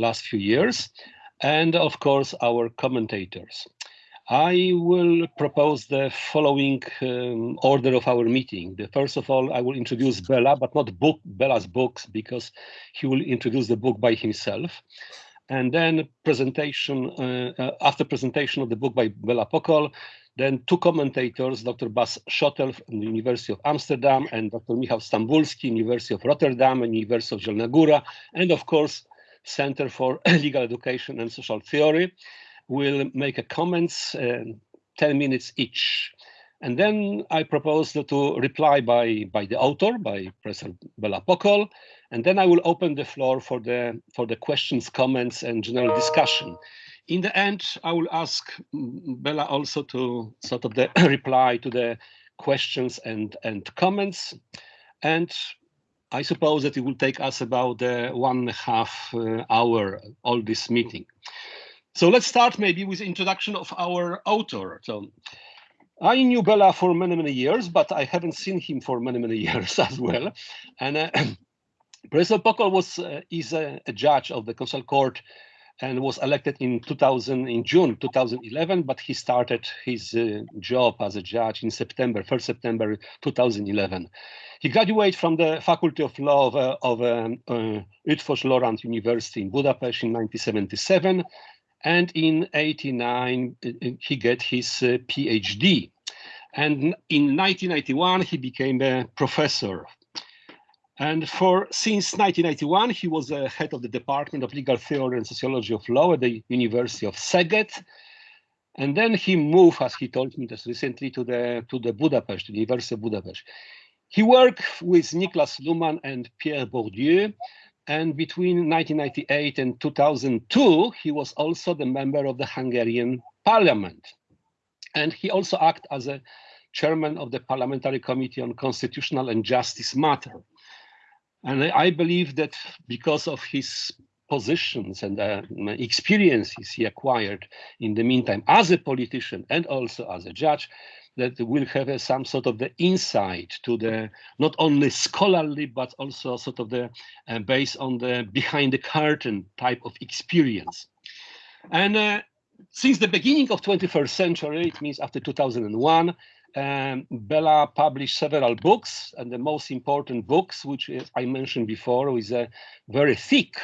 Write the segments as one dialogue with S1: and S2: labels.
S1: last few years, and of course our commentators. I will propose the following um, order of our meeting. The, first of all, I will introduce Bela, but not book Bela's books, because he will introduce the book by himself. And then presentation, uh, uh, after presentation of the book by Bela Pokol, then two commentators, Dr. Bas Schotel from the University of Amsterdam and Dr. Michał Stambulski, University of Rotterdam and University of Zielona Góra, and of course, Center for Legal Education and Social Theory will make a comments, uh, 10 minutes each. And then I propose to reply by, by the author, by Professor Bela Pokol, and then I will open the floor for the, for the questions, comments, and general discussion. In the end, I will ask Bela also to sort of the reply to the questions and, and comments. And I suppose that it will take us about uh, one and a half uh, hour, all this meeting. So let's start maybe with introduction of our author. So I knew Bela for many, many years, but I haven't seen him for many, many years as well. And uh, Professor was uh, is a, a, judge of the Constitutional Court and was elected in 2000 in June 2011, but he started his uh, job as a judge in September, 1st September 2011. He graduated from the Faculty of Law of, uh, of um, uh, Loránd University in Budapest in 1977 and in 89 uh, uh, he get his uh, PhD. And in 1991 he became a professor. And for since 1991 he was a head of the Department of Legal Theory and Sociology of Law at the University of Szeged. And then he moved, as he told me just recently, to the to the Budapest, the University of Budapest. He worked with Niklas Luhmann and Pierre Bourdieu and between 1998 and 2002, he was also the member of the Hungarian parliament. And he also acted as a chairman of the Parliamentary Committee on Constitutional and Justice Matter. And I believe that because of his positions and uh, experiences he acquired in the meantime as a politician and also as a judge, that will have a, some sort of the insight to the not only scholarly but also sort of the uh, based on the behind the curtain type of experience. And uh, since the beginning of 21st century it means after 2001 um, Bela published several books and the most important books which I mentioned before is a very thick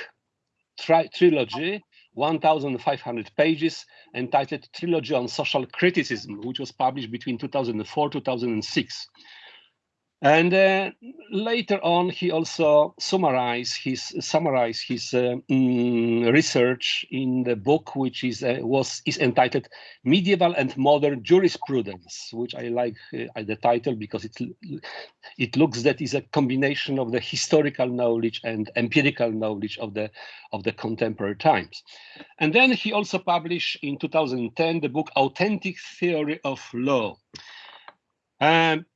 S1: tri trilogy 1,500 pages entitled Trilogy on Social Criticism, which was published between 2004 2006. And uh, later on, he also summarized his summarized his uh, mm, research in the book, which is uh, was is entitled "Medieval and Modern Jurisprudence," which I like uh, the title because it it looks that is a combination of the historical knowledge and empirical knowledge of the of the contemporary times. And then he also published in 2010 the book "Authentic Theory of Law." Um,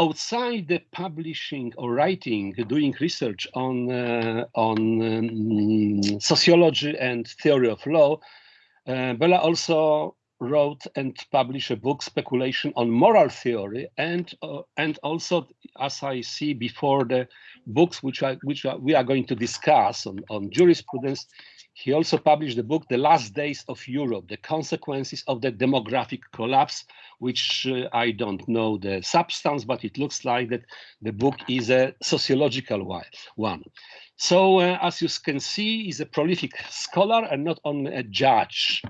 S1: outside the publishing or writing, doing research on uh, on um, sociology and theory of law, uh, Bela also wrote and published a book, Speculation on Moral Theory, and uh, and also, as I see before the books which I, which are, we are going to discuss on, on jurisprudence, he also published the book, The Last Days of Europe, The Consequences of the Demographic Collapse, which uh, I don't know the substance, but it looks like that the book is a sociological one. So uh, as you can see, he's a prolific scholar and not only a judge.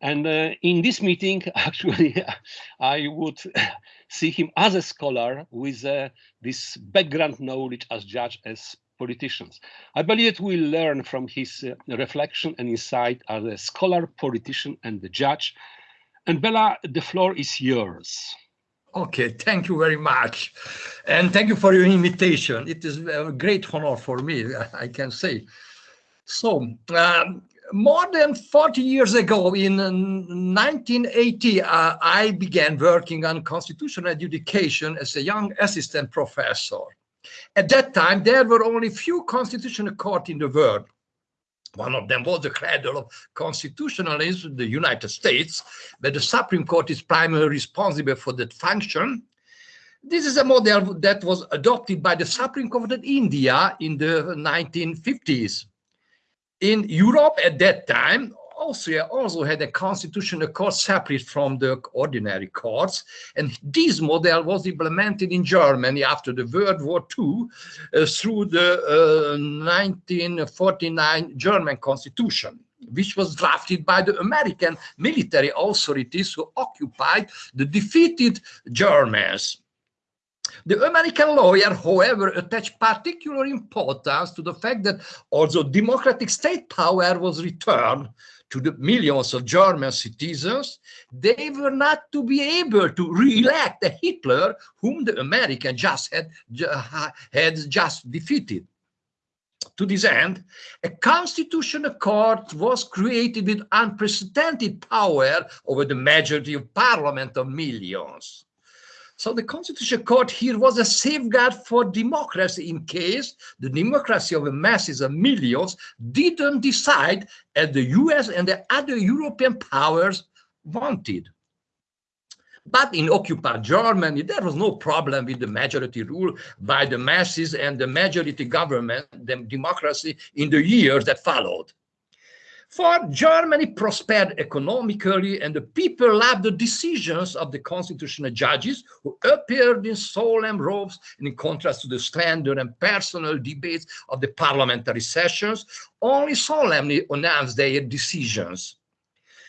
S1: And uh, in this meeting, actually, I would see him as a scholar with uh, this background knowledge as judge as politicians. I believe we'll learn from his uh, reflection and insight as a scholar, politician, and the judge. And Bela, the floor is yours.
S2: Okay, thank you very much. And thank you for your invitation. It is a great honor for me, I can say. So, um, more than 40 years ago, in 1980, uh, I began working on constitutional education as a young assistant professor. At that time, there were only few constitutional courts in the world. One of them was the cradle of constitutionalism, the United States, where the Supreme Court is primarily responsible for that function. This is a model that was adopted by the Supreme Court of India in the 1950s. In Europe at that time, Austria also had a constitutional court separate from the ordinary courts, and this model was implemented in Germany after the World War II uh, through the uh, 1949 German constitution which was drafted by the American military authorities who occupied the defeated Germans. The American lawyer, however, attached particular importance to the fact that although democratic state power was returned to the millions of German citizens, they were not to be able to re-elect a Hitler whom the American just had, had just defeated. To this end, a constitutional court was created with unprecedented power over the majority of parliament of millions. So the Constitutional Court here was a safeguard for democracy in case the democracy of the masses of millions didn't decide as the US and the other European powers wanted. But in occupied Germany, there was no problem with the majority rule by the masses and the majority government, the democracy in the years that followed. For Germany prospered economically and the people loved the decisions of the constitutional judges who appeared in solemn robes in contrast to the slender and personal debates of the parliamentary sessions, only solemnly announced their decisions.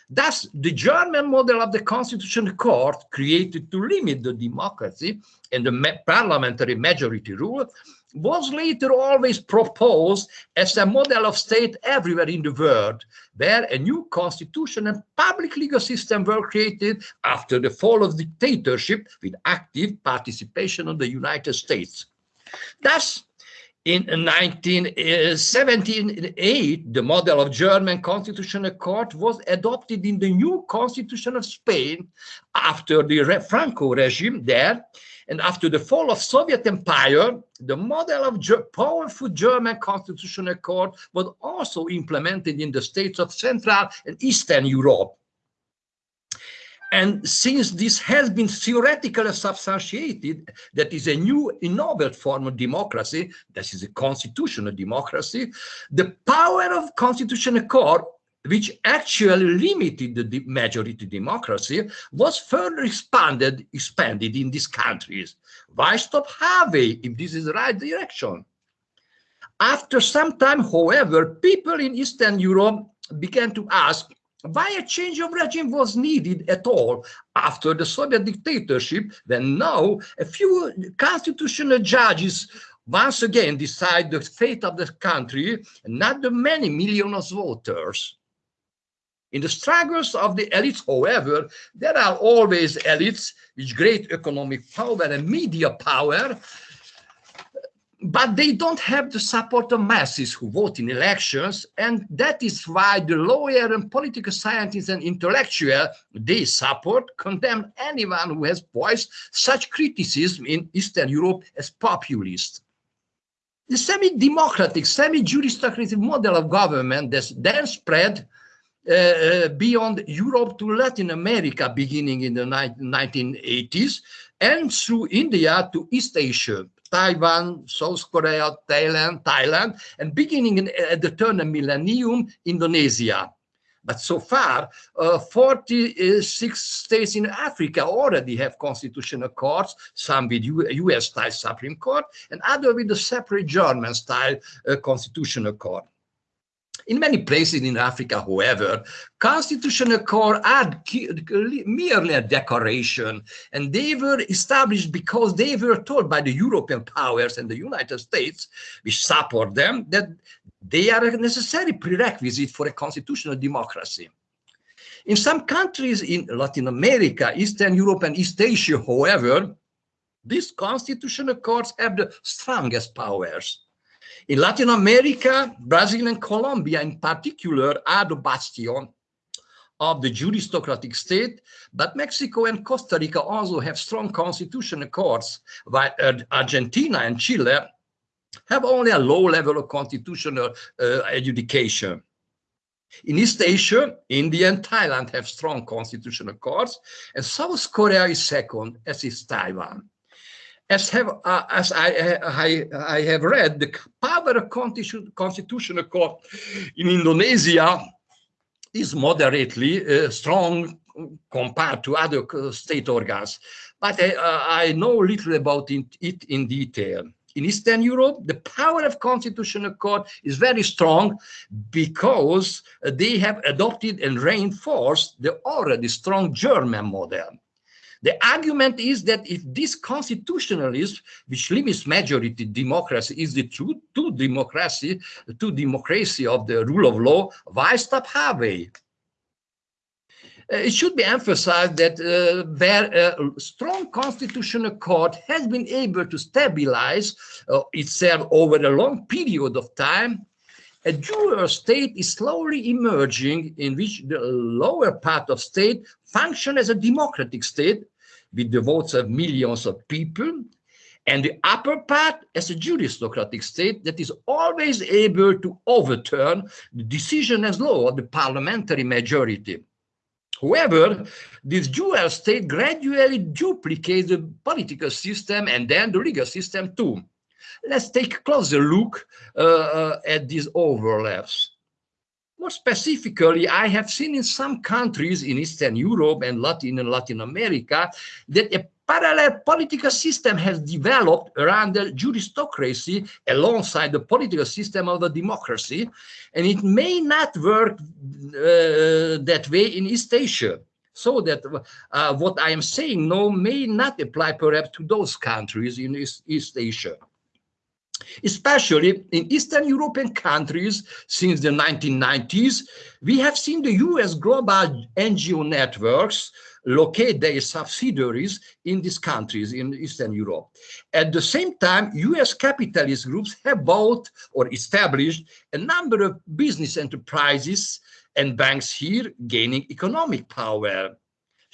S2: Thus, the German model of the constitutional court created to limit the democracy and the parliamentary majority rule was later always proposed as a model of state everywhere in the world, where a new constitution and public legal system were created after the fall of dictatorship with active participation of the United States. Thus, in 1978, the model of German constitutional court was adopted in the new constitution of Spain after the Franco regime there. And after the fall of Soviet Empire, the model of powerful German constitutional court was also implemented in the states of Central and Eastern Europe. And since this has been theoretically substantiated, that is a new innovative form of democracy, that is a constitutional democracy, the power of constitutional court, which actually limited the majority democracy, was further expanded, expanded in these countries. Why stop halfway if this is the right direction? After some time, however, people in Eastern Europe began to ask why a change of regime was needed at all after the Soviet dictatorship, when now a few constitutional judges once again decide the fate of the country, not the many millions of voters. In the struggles of the elites, however, there are always elites with great economic power and media power but they don't have the support of masses who vote in elections and that is why the lawyer and political scientists and intellectual they support condemn anyone who has voiced such criticism in eastern europe as populist. The semi-democratic semi-juristocratic model of government that then spread uh, uh, beyond Europe to Latin America beginning in the 1980s and through India to East Asia Taiwan, South Korea, Thailand, Thailand, and beginning in, at the turn of millennium, Indonesia. But so far, uh, 46 states in Africa already have constitutional courts, some with US-style Supreme Court, and other with the separate German-style uh, constitutional court. In many places in Africa, however, constitutional courts are merely a decoration, and they were established because they were told by the European powers and the United States, which support them, that they are a necessary prerequisite for a constitutional democracy. In some countries in Latin America, Eastern Europe, and East Asia, however, these constitutional courts have the strongest powers. In Latin America, Brazil and Colombia in particular are the bastion of the juristocratic state, but Mexico and Costa Rica also have strong constitutional courts, while Argentina and Chile have only a low level of constitutional uh, adjudication. In East Asia, India and Thailand have strong constitutional courts, and South Korea is second, as is Taiwan. As have uh, as I, I I have read, the power of constitutional court in Indonesia is moderately uh, strong compared to other uh, state organs, but I, uh, I know little about it in detail. In Eastern Europe, the power of constitutional court is very strong because they have adopted and reinforced the already strong German model. The argument is that if this constitutionalism, which limits majority democracy, is the true to democracy, to democracy of the rule of law, why stop halfway? Uh, it should be emphasized that uh, a strong constitutional court has been able to stabilize uh, itself over a long period of time, a dual state is slowly emerging in which the lower part of state function as a democratic state with the votes of millions of people and the upper part as a juristocratic state that is always able to overturn the decision as law of the parliamentary majority. However, this dual state gradually duplicates the political system and then the legal system too. Let's take a closer look uh, uh, at these overlaps. More specifically, I have seen in some countries in Eastern Europe and Latin and Latin America that a parallel political system has developed around the juristocracy alongside the political system of the democracy, and it may not work uh, that way in East Asia. So that uh, what I am saying now may not apply perhaps to those countries in East, East Asia. Especially in Eastern European countries since the 1990s, we have seen the US global NGO networks locate their subsidiaries in these countries in Eastern Europe. At the same time, US capitalist groups have bought or established a number of business enterprises and banks here gaining economic power.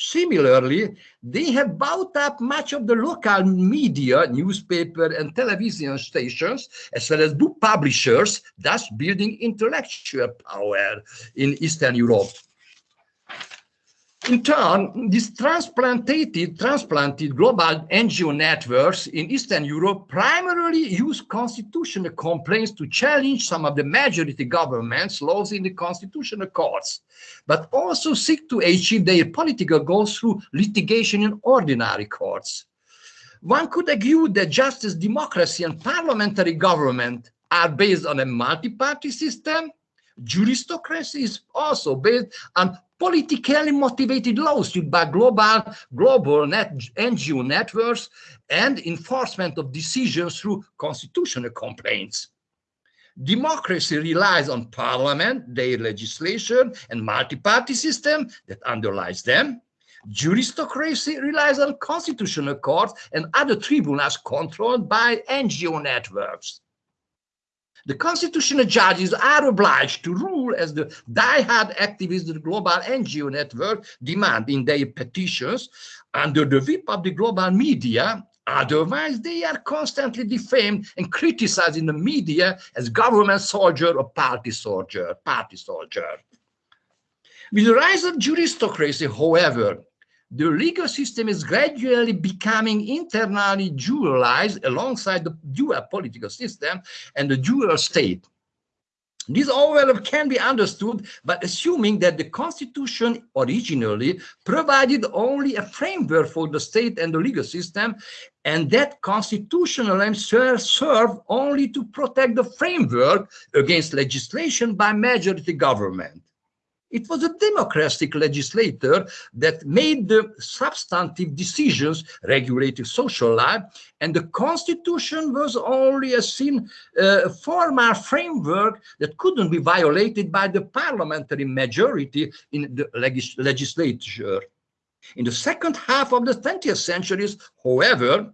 S2: Similarly, they have bought up much of the local media, newspaper and television stations, as well as book publishers, thus building intellectual power in Eastern Europe. In turn, these transplanted, transplanted global NGO networks in Eastern Europe primarily use constitutional complaints to challenge some of the majority government's laws in the constitutional courts, but also seek to achieve their political goals through litigation in ordinary courts. One could argue that justice, democracy, and parliamentary government are based on a multi-party system. Juristocracy is also based on politically motivated lawsuit by global, global net, NGO networks and enforcement of decisions through constitutional complaints. Democracy relies on parliament, their legislation, and multi-party system that underlies them. Juristocracy relies on constitutional courts and other tribunals controlled by NGO networks. The constitutional judges are obliged to rule as the die-hard activists of the global NGO network demand in their petitions under the whip of the global media. Otherwise, they are constantly defamed and criticized in the media as government soldier or party soldier, party soldier. With the rise of juristocracy, however, the legal system is gradually becoming internally dualized alongside the dual political system and the dual state. This overlap can be understood by assuming that the constitution originally provided only a framework for the state and the legal system, and that constitutional aims serve only to protect the framework against legislation by majority government. It was a democratic legislator that made the substantive decisions regulating social life, and the constitution was only a sin, uh, formal framework that couldn't be violated by the parliamentary majority in the legis legislature. In the second half of the 20th century, however,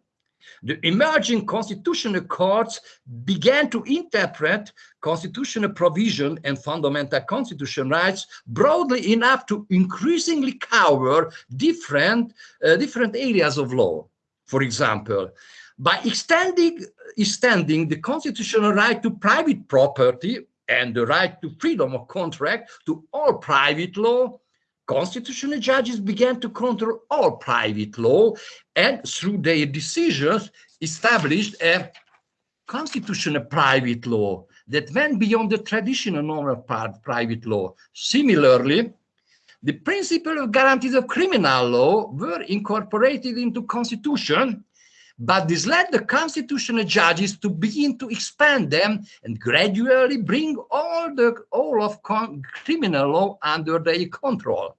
S2: the emerging constitutional courts began to interpret constitutional provision and fundamental constitutional rights broadly enough to increasingly cover different, uh, different areas of law. For example, by extending, extending the constitutional right to private property and the right to freedom of contract to all private law, constitutional judges began to control all private law and through their decisions established a constitutional private law that went beyond the traditional normal private law. Similarly, the principle of guarantees of criminal law were incorporated into constitution, but this led the constitutional judges to begin to expand them and gradually bring all the all of criminal law under their control.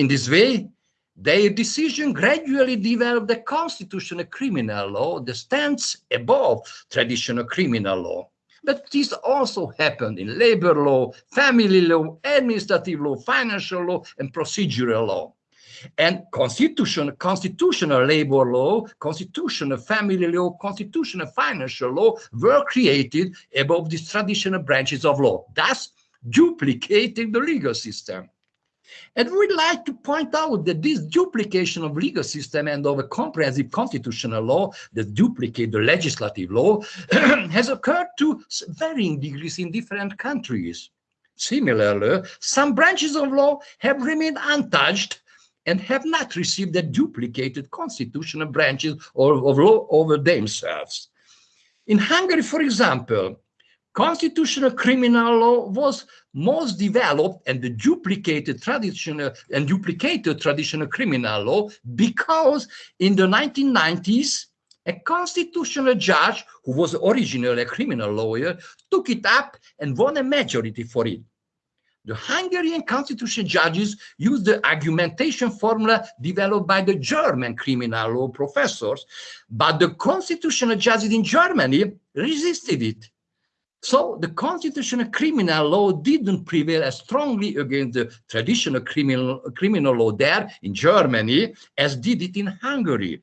S2: In this way, their decision gradually developed the constitutional criminal law that stands above traditional criminal law. But this also happened in labor law, family law, administrative law, financial law, and procedural law. And constitution, constitutional labor law, constitutional family law, constitutional financial law were created above these traditional branches of law, thus duplicating the legal system. And we'd like to point out that this duplication of legal system and of a comprehensive constitutional law that duplicate the legislative law has occurred to varying degrees in different countries. Similarly, some branches of law have remained untouched and have not received the duplicated constitutional branches of, of law over themselves. In Hungary, for example, constitutional criminal law was most developed and duplicated traditional and duplicated traditional criminal law because in the 1990s a constitutional judge who was originally a criminal lawyer took it up and won a majority for it the Hungarian constitutional judges used the argumentation formula developed by the German criminal law professors, but the constitutional judges in Germany resisted it. So the constitutional criminal law didn't prevail as strongly against the traditional criminal, criminal law there in Germany as did it in Hungary.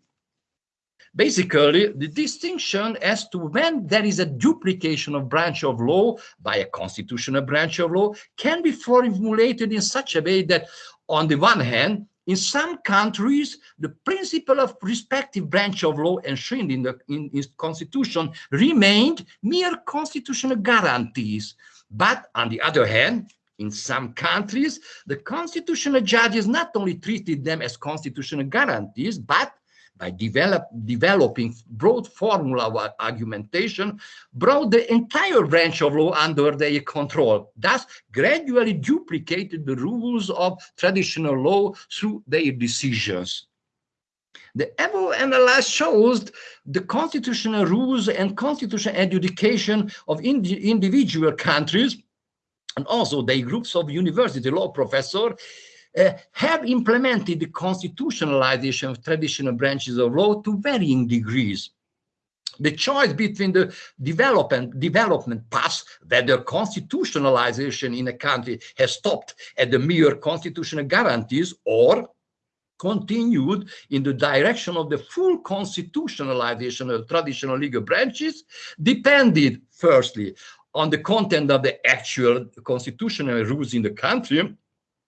S2: Basically, the distinction as to when there is a duplication of branch of law by a constitutional branch of law can be formulated in such a way that on the one hand, in some countries, the principle of respective branch of law enshrined in the in, in constitution remained mere constitutional guarantees. But on the other hand, in some countries, the constitutional judges not only treated them as constitutional guarantees, but by develop, developing broad formula of argumentation, brought the entire branch of law under their control, thus gradually duplicated the rules of traditional law through their decisions. The above analysis shows the constitutional rules and constitutional adjudication of ind individual countries and also the groups of university law professors uh, have implemented the constitutionalization of traditional branches of law to varying degrees. The choice between the development, development path, whether constitutionalization in a country has stopped at the mere constitutional guarantees or continued in the direction of the full constitutionalization of traditional legal branches depended firstly on the content of the actual constitutional rules in the country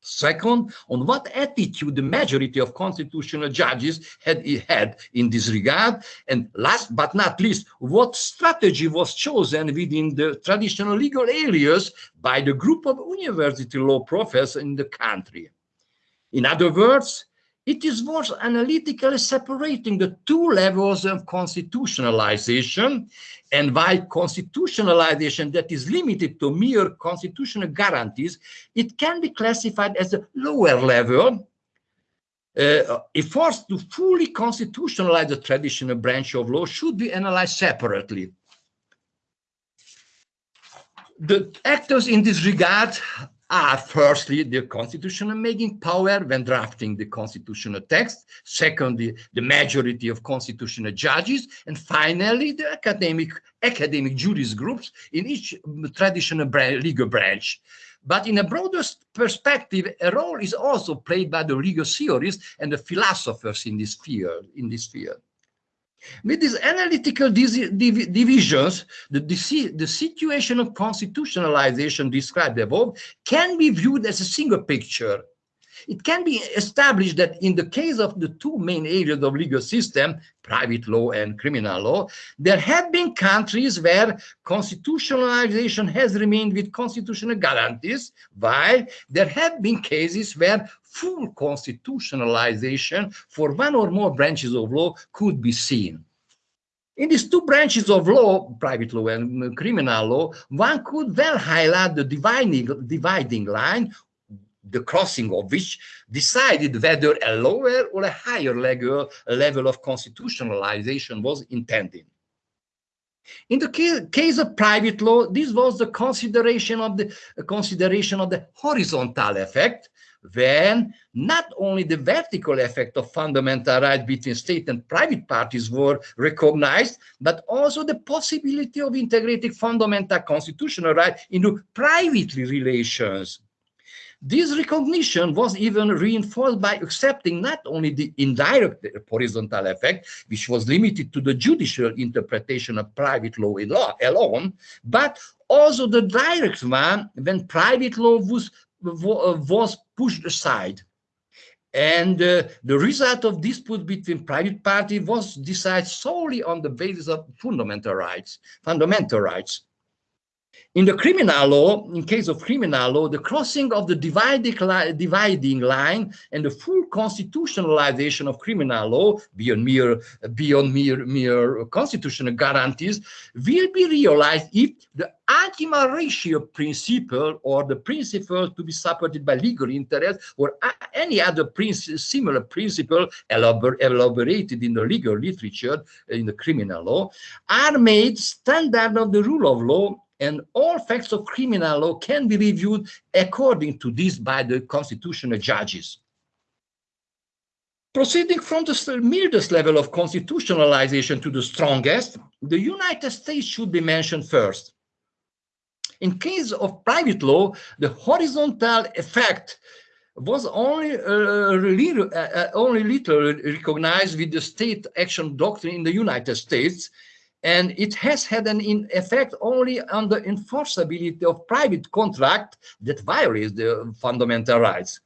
S2: Second, on what attitude the majority of constitutional judges had had in this regard. And last but not least, what strategy was chosen within the traditional legal areas by the group of university law professors in the country. In other words, it is worth analytically separating the two levels of constitutionalization and why constitutionalization that is limited to mere constitutional guarantees, it can be classified as a lower level. Uh, efforts to fully constitutionalize the traditional branch of law should be analyzed separately. The actors in this regard are firstly the constitutional making power when drafting the constitutional text, secondly the majority of constitutional judges, and finally the academic academic juris groups in each traditional legal branch. But in a broader perspective, a role is also played by the legal theorists and the philosophers in this field. In this field. With these analytical divisions, the, the situation of constitutionalization described above can be viewed as a single picture. it can be established that in the case of the two main areas of legal system, private law and criminal law, there have been countries where constitutionalization has remained with constitutional guarantees, while there have been cases where full constitutionalization for one or more branches of law could be seen. In these two branches of law, private law and criminal law, one could well highlight the dividing, dividing line, the crossing of which decided whether a lower or a higher level, level of constitutionalization was intended. In the case of private law, this was the consideration of the consideration of the horizontal effect, when not only the vertical effect of fundamental rights between state and private parties were recognized, but also the possibility of integrating fundamental constitutional rights into private relations. This recognition was even reinforced by accepting not only the indirect horizontal effect, which was limited to the judicial interpretation of private law alone, but also the direct one when private law was was pushed aside. And uh, the result of dispute between private parties was decided solely on the basis of fundamental rights, fundamental rights. In the criminal law, in case of criminal law, the crossing of the dividing, li dividing line and the full constitutionalization of criminal law beyond mere, beyond mere, mere constitutional guarantees will be realized if the ultima ratio principle or the principle to be supported by legal interest or any other similar principle elabor elaborated in the legal literature in the criminal law are made standard of the rule of law and all facts of criminal law can be reviewed according to this by the constitutional judges. Proceeding from the mildest level of constitutionalization to the strongest, the United States should be mentioned first. In case of private law, the horizontal effect was only uh, little, uh, uh, only little recognized with the state action doctrine in the United States, and it has had an effect only on the enforceability of private contract that violates the fundamental rights.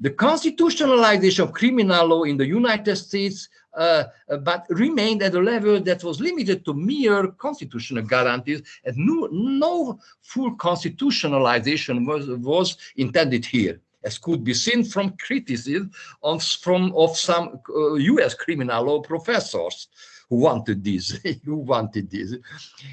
S2: The constitutionalization of criminal law in the United States uh, but remained at a level that was limited to mere constitutional guarantees and no, no full constitutionalization was, was intended here as could be seen from criticism of, from, of some uh, US criminal law professors who wanted this, who wanted this.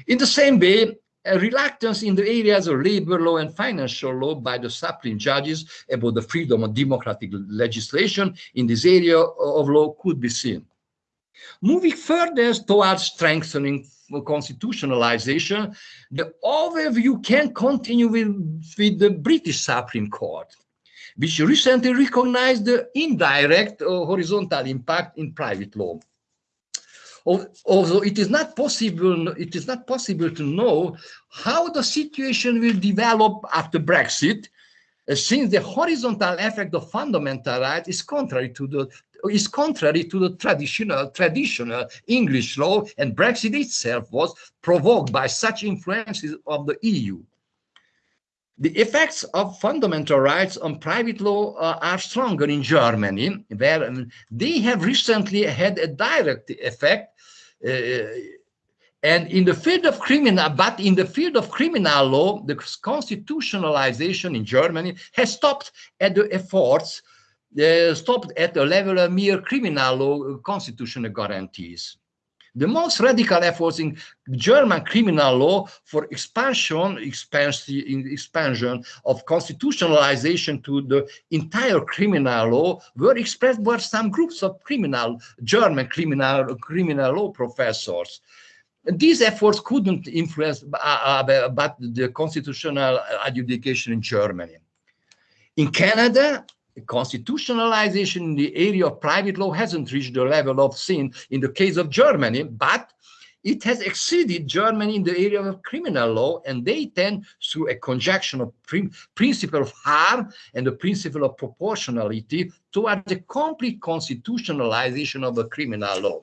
S2: In the same way, a reluctance in the areas of labor law and financial law by the Supreme judges about the freedom of democratic legislation in this area of law could be seen. Moving further towards strengthening constitutionalization, the overview can continue with, with the British Supreme Court, which recently recognized the indirect uh, horizontal impact in private law although it is not possible it is not possible to know how the situation will develop after brexit uh, since the horizontal effect of fundamental rights is contrary to the is contrary to the traditional traditional english law and brexit itself was provoked by such influences of the eu the effects of fundamental rights on private law uh, are stronger in Germany, where they have recently had a direct effect. Uh, and in the field of criminal, but in the field of criminal law, the constitutionalization in Germany has stopped at the efforts, uh, stopped at the level of mere criminal law constitutional guarantees. The most radical efforts in German criminal law for expansion, expansion, of constitutionalization to the entire criminal law were expressed by some groups of criminal, German criminal, criminal law professors. These efforts couldn't influence uh, uh, but the constitutional adjudication in Germany. In Canada, constitutionalization in the area of private law hasn't reached the level of sin in the case of Germany, but it has exceeded Germany in the area of criminal law, and they tend through a conjunction of principle of harm and the principle of proportionality toward the complete constitutionalization of the criminal law.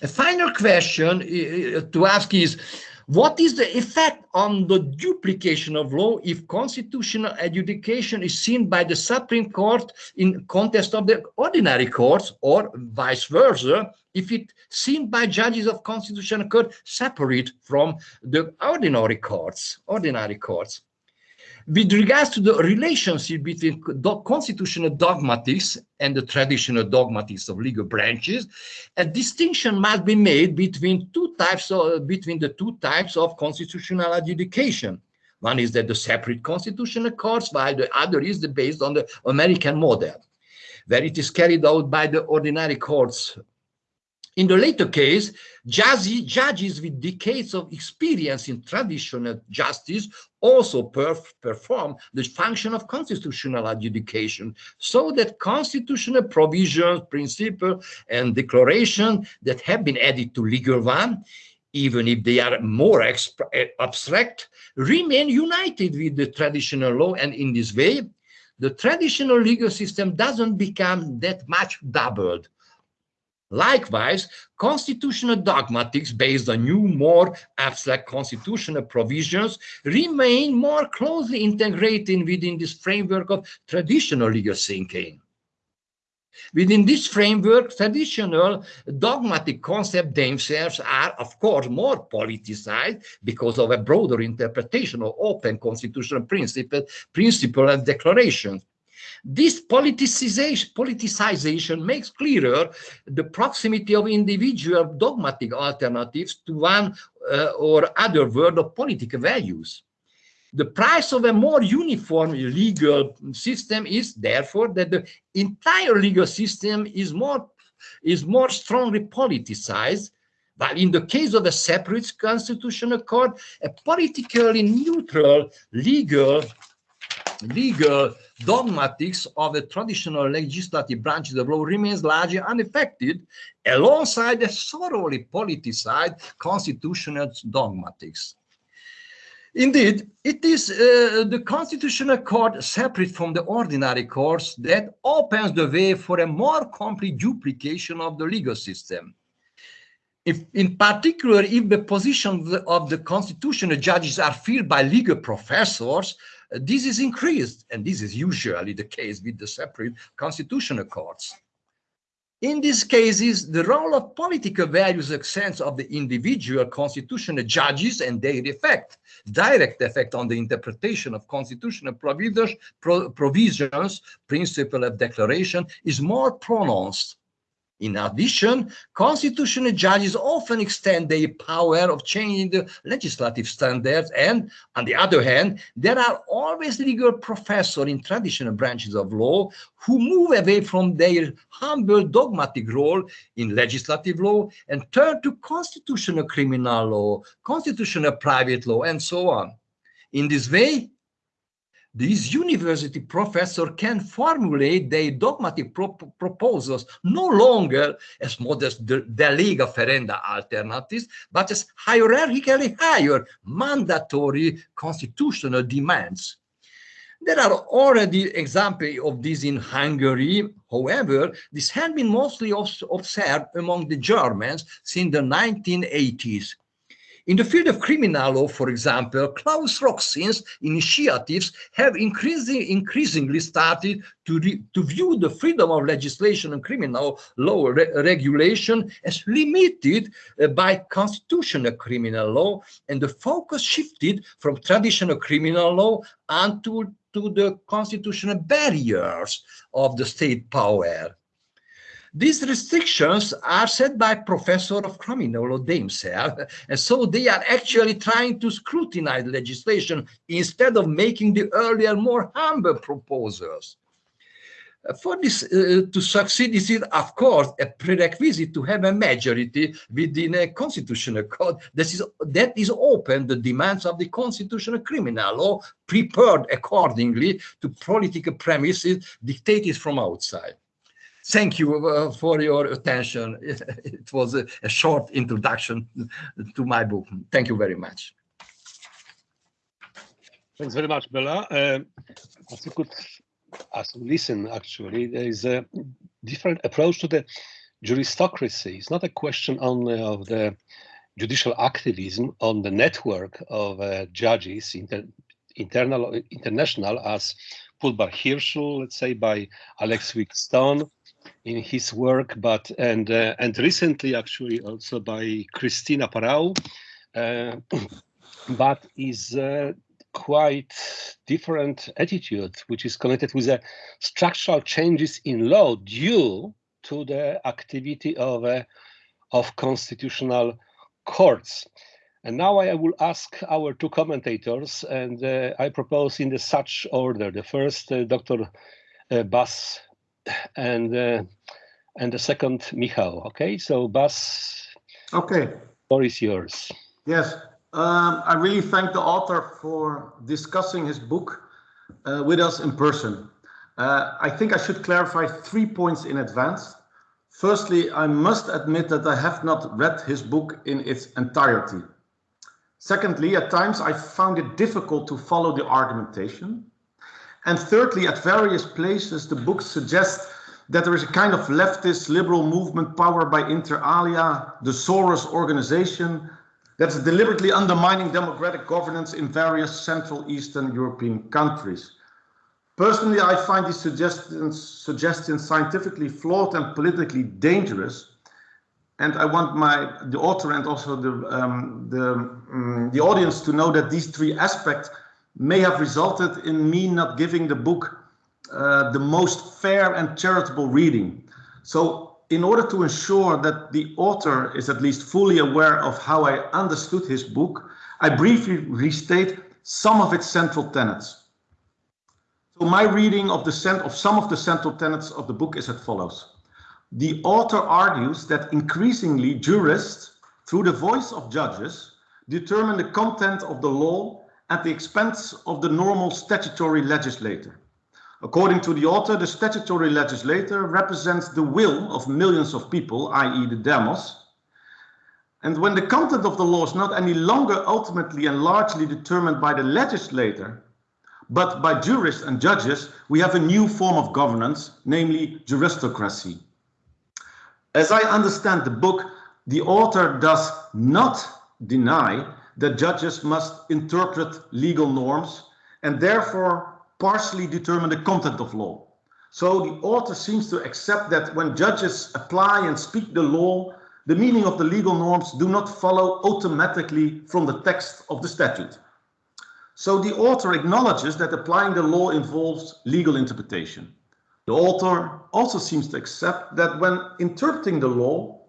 S2: A final question uh, to ask is, What is the effect on the duplication of law if constitutional adjudication is seen by the Supreme Court in context of the ordinary courts or vice versa if it seen by judges of constitutional court separate from the ordinary courts, ordinary courts? With regards to the relationship between constitutional dogmatics and the traditional dogmatics of legal branches, a distinction must be made between two types of, between the two types of constitutional adjudication. One is that the separate constitutional courts, while the other is the based on the American model, where it is carried out by the ordinary courts in the later case, judges with decades of experience in traditional justice also perf perform the function of constitutional adjudication so that constitutional provisions, principles, and declarations that have been added to legal one, even if they are more eh, abstract, remain united with the traditional law. And in this way, the traditional legal system doesn't become that much doubled Likewise, constitutional dogmatics based on new, more abstract constitutional provisions remain more closely integrated within this framework of traditional legal thinking. Within this framework, traditional dogmatic concepts themselves are, of course, more politicized because of a broader interpretation of open constitutional principle, principle and declarations. This politicization, politicization makes clearer the proximity of individual dogmatic alternatives to one uh, or other world of political values. The price of a more uniform legal system is therefore that the entire legal system is more, is more strongly politicized but in the case of a separate constitutional court, a politically neutral legal legal dogmatics of the traditional legislative branches of law remains largely unaffected alongside the thoroughly politicized constitutional dogmatics. Indeed, it is uh, the constitutional court separate from the ordinary courts that opens the way for a more complete duplication of the legal system. If, in particular, if the positions of the constitutional judges are filled by legal professors, this is increased, and this is usually the case with the separate constitutional courts. In these cases, the role of political values extends of the individual constitutional judges and their effect, direct effect on the interpretation of constitutional provisions, pro provisions principle of declaration is more pronounced in addition, constitutional judges often extend their power of changing the legislative standards and, on the other hand, there are always legal professors in traditional branches of law who move away from their humble dogmatic role in legislative law and turn to constitutional criminal law, constitutional private law, and so on. In this way, these university professors can formulate their dogmatic pro proposals no longer as modest de, de lege ferenda alternatives, but as hierarchically higher mandatory constitutional demands. There are already examples of this in Hungary. However, this has been mostly observed among the Germans since the 1980s. In the field of criminal law, for example, Claus Roxin's initiatives have increasing, increasingly started to, to view the freedom of legislation and criminal law re regulation as limited uh, by constitutional criminal law, and the focus shifted from traditional criminal law onto to the constitutional barriers of the state power. These restrictions are set by professor of criminal law themselves, and so they are actually trying to scrutinize legislation instead of making the earlier, more humble proposals. For this uh, to succeed, this is, of course, a prerequisite to have a majority within a constitutional code that is, that is open the demands of the constitutional criminal law, prepared accordingly to political premises dictated from outside thank you uh, for your attention. It, was a, short introduction to my book. Thank you very much.
S1: Thanks very much, Bela. Uh, as you could, as you listen, actually, there is a different approach to the juristocracy. It's not a question only of the judicial activism on the network of uh, judges, inter internal, international, as put by Hirschl, let's say by Alec Stone in his work, but and uh, and recently actually also by Cristina Parau, uh, but is uh, quite different attitude, which is connected with the structural changes in law due to the activity of uh, of constitutional courts. And now I will ask our two commentators, and uh, I propose in the such order. The first, Dr. Bas, and uh, and the second, Michał. Okay, so Bas.
S3: Okay.
S1: Floor is yours.
S3: Yes, um, I really thank the author for discussing his book uh, with us in person. Uh, I think I should clarify three points in advance. Firstly, I must admit that I have not read his book in its entirety. Secondly, at times I found it difficult to follow the argumentation. And thirdly, at various places, the book suggests that there is a kind of leftist liberal movement powered by inter alia, the Soros organization, that's deliberately undermining democratic governance in various Central Eastern European countries. Personally, I find these suggestions, suggestions scientifically flawed and politically dangerous. And I want my the author and also the um, the um, the audience to know that these three aspects may have resulted in me not giving the book uh, the most fair and charitable reading. So in order to ensure that the author is at least fully aware of how I understood his book, I briefly restate some of its central tenets. So my reading of, the of some of the central tenets of the book is as follows. The author argues that increasingly jurists, through the voice of judges, determine the content of the law at the expense of the normal statutory legislator. According to the author, the statutory legislator represents the will of millions of people, i.e. the demos. And when the content of the law is not any longer ultimately and largely determined by the legislator, but by jurists and judges, we have a new form of governance, namely juristocracy. As I understand the book, the author does not deny that judges must interpret legal norms and therefore partially determine the content of law. So the author seems to accept that when judges apply and speak the law, the meaning of the legal norms do not follow automatically from the text of the statute. So the author acknowledges that applying the law involves legal interpretation. The author also seems to accept that when interpreting the law,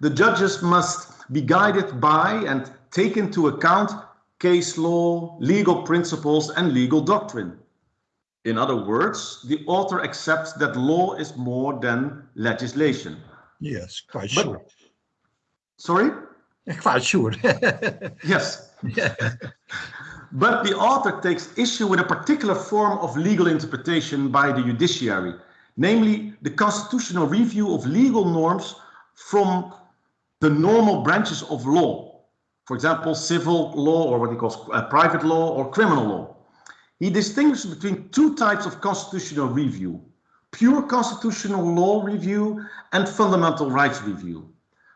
S3: the judges must be guided by and take into account case law, legal principles, and legal doctrine. In other words, the author accepts that law is more than legislation.
S2: Yes, quite but, sure.
S3: Sorry?
S2: Quite sure.
S3: yes. but the author takes issue with a particular form of legal interpretation by the judiciary, namely the constitutional review of legal norms from the normal branches of law. For example, civil law or what he calls uh, private law or criminal law. He distinguishes between two types of constitutional review, pure constitutional law review and fundamental rights review.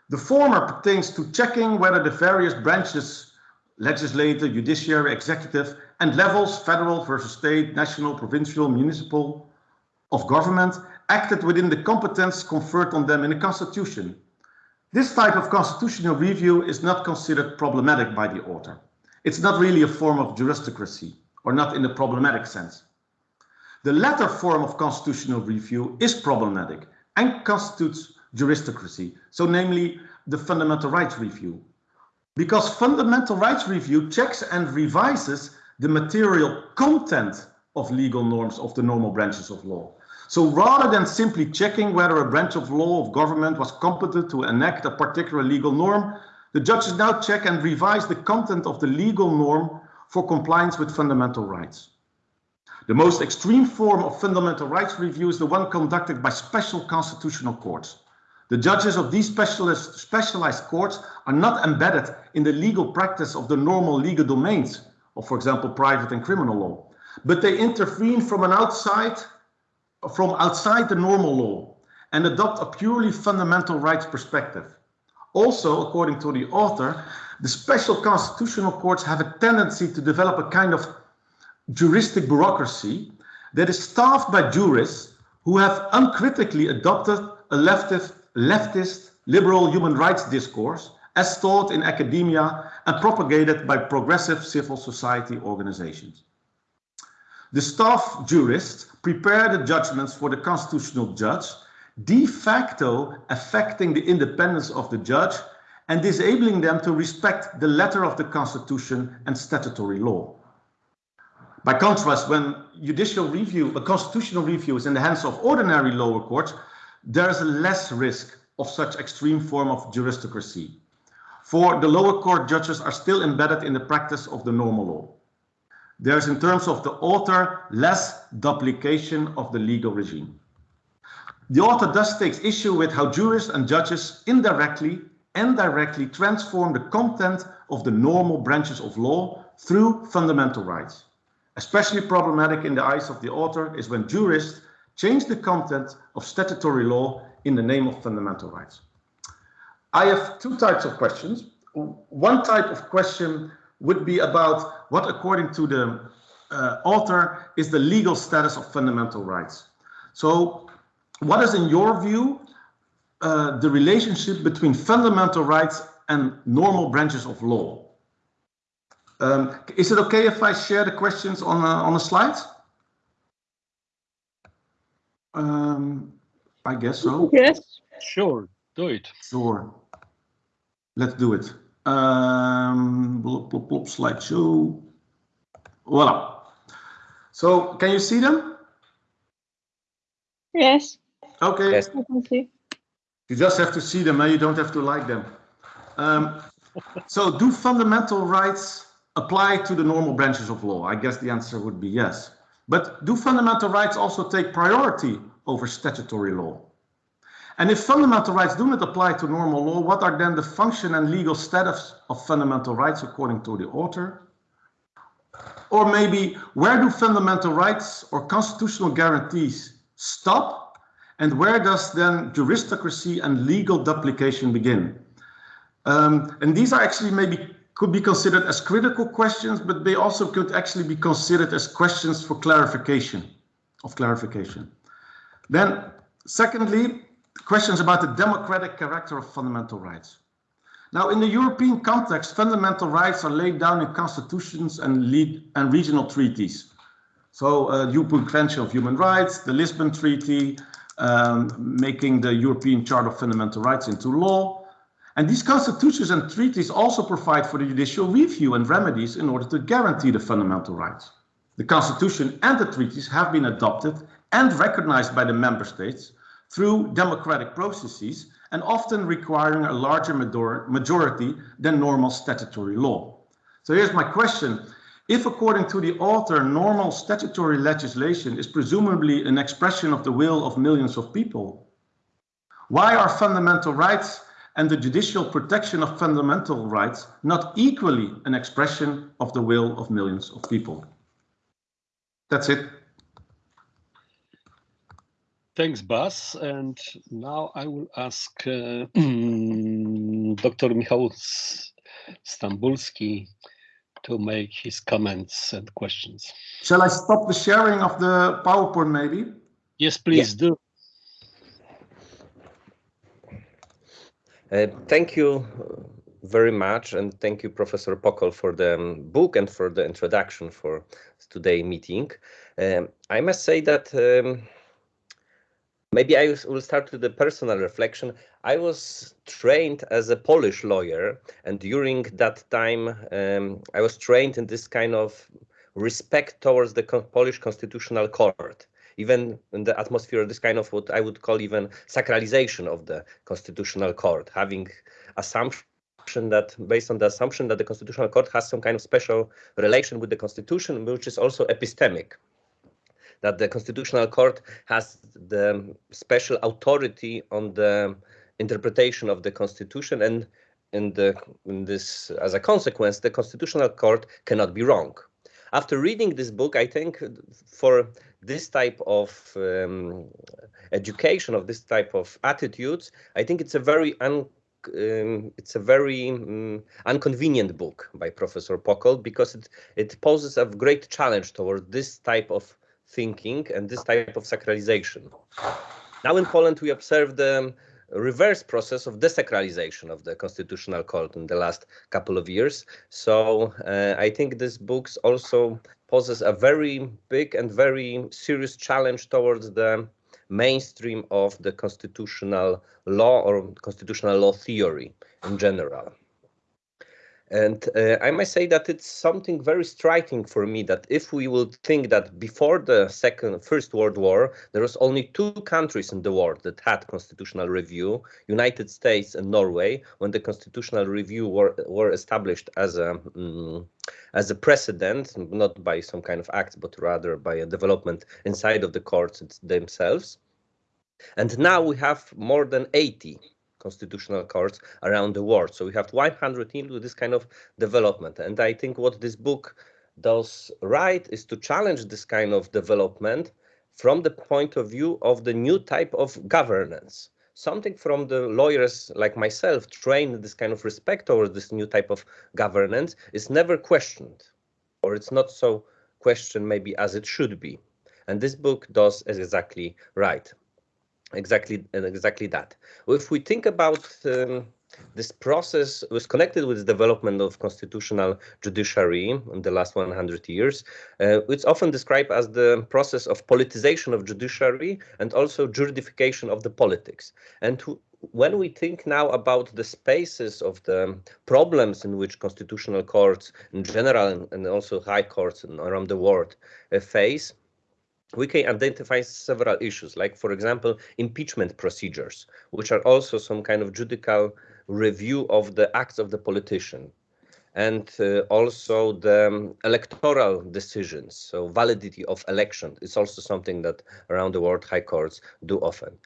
S3: The former pertains to checking whether the various branches, legislative, judiciary, executive, and levels, federal versus state, national, provincial, municipal, of government, acted within the competence conferred on them in the Constitution. This type of constitutional review is not considered problematic by the author. It's not really a form of juristocracy or not in the problematic sense. The latter form of constitutional review is problematic and constitutes juristocracy, so namely the fundamental rights review. Because fundamental rights review checks and revises the material content of legal norms of the normal branches of law. So rather than simply checking whether a branch of law of government was competent to enact a particular legal norm, the judges now check and revise the content of the legal norm for compliance with fundamental rights. The most extreme form of fundamental rights review is the one conducted by special constitutional courts. The judges of these specialized courts are not embedded in the legal practice of the normal legal domains of, for example, private and criminal law, but they intervene from an outside, from outside the normal law and adopt a purely fundamental rights perspective. Also, according to the author, the special constitutional courts have a tendency to develop a kind of juristic bureaucracy that is staffed by jurists who have uncritically adopted a leftist, leftist liberal human rights discourse as taught in academia and propagated by progressive civil society organizations. The staff jurists prepare the judgments for the constitutional judge, de facto affecting the independence of the judge and disabling them to respect the letter of the constitution and statutory law. By contrast, when judicial review, a constitutional review is in the hands of ordinary lower courts, there is less risk of such extreme form of juristocracy. For the lower court judges are still embedded in the practice of the normal law. There's in terms of the author less duplication of the legal regime. The author thus takes issue with how jurists and judges indirectly and directly transform the content of the normal branches of law through fundamental rights. Especially problematic in the eyes of the author is when jurists change the content of statutory law in the name of fundamental rights. I have two types of questions. One type of question would be about what, according to the uh, author, is the legal status of fundamental rights. So what is, in your view, uh, the relationship between fundamental rights and normal branches of law? Um, is it okay if I share the questions on a, on a slide? Um, I guess so.
S4: Yes.
S1: Sure, do it.
S3: Sure. Let's do it. Um, blop, blop, blop, slideshow. Voila. So can you see them?
S4: Yes.
S3: Okay.
S5: Yes.
S4: I can see.
S3: You just have to see them and you don't have to like them. Um, so do fundamental rights apply to the normal branches of law? I guess the answer would be yes. But do fundamental rights also take priority over statutory law? And if fundamental rights do not apply to normal law, what are then the function and legal status of fundamental rights according to the author? Or maybe where do fundamental rights or constitutional guarantees stop? And where does then juristocracy and legal duplication begin? Um, and these are actually maybe could be considered as critical questions, but they also could actually be considered as questions for clarification, of clarification. Then, secondly, questions about the democratic character of fundamental rights. Now, in the European context, fundamental rights are laid down in constitutions and, lead, and regional treaties. So, uh, European Convention of Human Rights, the Lisbon Treaty, um, making the European Charter of Fundamental Rights into law. And these constitutions and treaties also provide for the judicial review and remedies in order to guarantee the fundamental rights. The constitution and the treaties have been adopted and recognized by the member states through democratic processes and often requiring a larger majority than normal statutory law. So here's my question. If according to the author, normal statutory legislation is presumably an expression of the will of millions of people, why are fundamental rights and the judicial protection of fundamental rights not equally an expression of the will of millions of people? That's it.
S1: Thanks, Bas. And now I will ask uh, Dr. Michał Stambulski to make his comments and questions.
S3: Shall I stop the sharing of the PowerPoint maybe?
S1: Yes, please do.
S5: Uh, thank you very much, and thank you, Professor Pokol, for the um, book and for the introduction for today meeting. Um, I must say that um, maybe I will start with the personal reflection. I was trained as a Polish lawyer, and during that time, um, I was trained in this kind of respect towards the Polish Constitutional Court even in the atmosphere of this kind of what I would call even sacralization of the constitutional court, having assumption that based on the assumption that the constitutional court has some kind of special relation with the constitution, which is also epistemic, that the constitutional court has the special authority on the interpretation of the constitution and in the in this as a consequence the constitutional court cannot be wrong. After reading this book i think for this type of um, education, of this type of attitudes, I think it's a very um, it's a very um, inconvenient book by Professor Pokol because it it poses a great challenge toward this type of thinking and this type of sacralization. Now in Poland we observe the reverse process of desacralization of the constitutional court in the last couple of years. So uh, I think this book also poses a very big and very serious challenge towards the mainstream of the constitutional law or constitutional law theory in general. And uh, I must say that it's something very striking for me that if we will think that before the second, first world war, there was only two countries in the world that had constitutional review, United States and Norway, when the constitutional review were, were established as a, um, as a precedent, not by some kind of act, but rather by a development inside of the courts themselves. And now we have more than 80 constitutional courts around the world. So we have 100 with this kind of development. And I think what this book does right is to challenge this kind of development from the point of view of the new type of governance. Something from the lawyers like myself trained this kind of respect towards this new type of governance is never questioned, or it's not so questioned maybe as it should be. And this book does exactly right exactly and exactly that. If we think about um, this process was connected with the development of constitutional judiciary in the last 100 years. Uh, it's often described as the process of politicization of judiciary and also juridification of the politics. And when we think now about the spaces of the problems in which constitutional courts in general and also high courts around the world uh, face, we can identify several issues, like, for example, impeachment procedures, which are also some kind of judicial review of the acts of the politician, and uh, also the um, electoral decisions, so validity of election is also something that around the world high courts do often.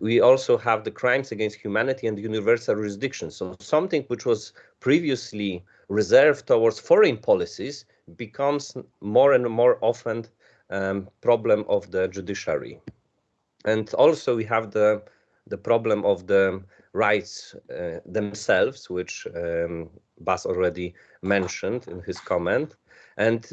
S5: We also have the crimes against humanity and universal jurisdiction, so something which was previously reserved towards foreign policies becomes more and more often um, problem of the judiciary. And also we have the the problem of the rights uh, themselves, which um, Bas already mentioned in his comment. And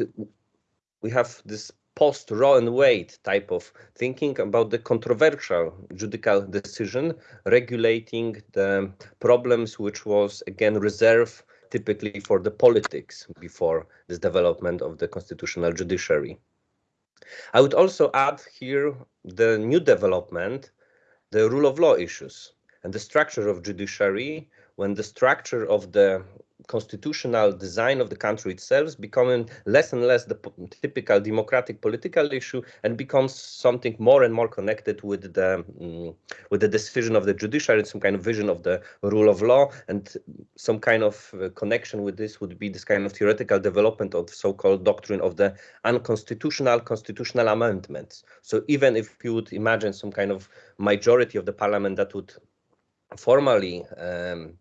S5: we have this post Roe and type of thinking about the controversial judicial decision regulating the problems which was again reserved typically for the politics before this development of the constitutional judiciary. I would also add here the new development, the rule of law issues and the structure of judiciary when the structure of the constitutional design of the country itself becoming less and less the typical democratic political issue and becomes something more and more connected with the um, with the decision of the judiciary some kind of vision of the rule of law and some kind of uh, connection with this would be this kind of theoretical development of so-called doctrine of the unconstitutional constitutional amendments. So even if you would imagine some kind of majority of the parliament that would formally um,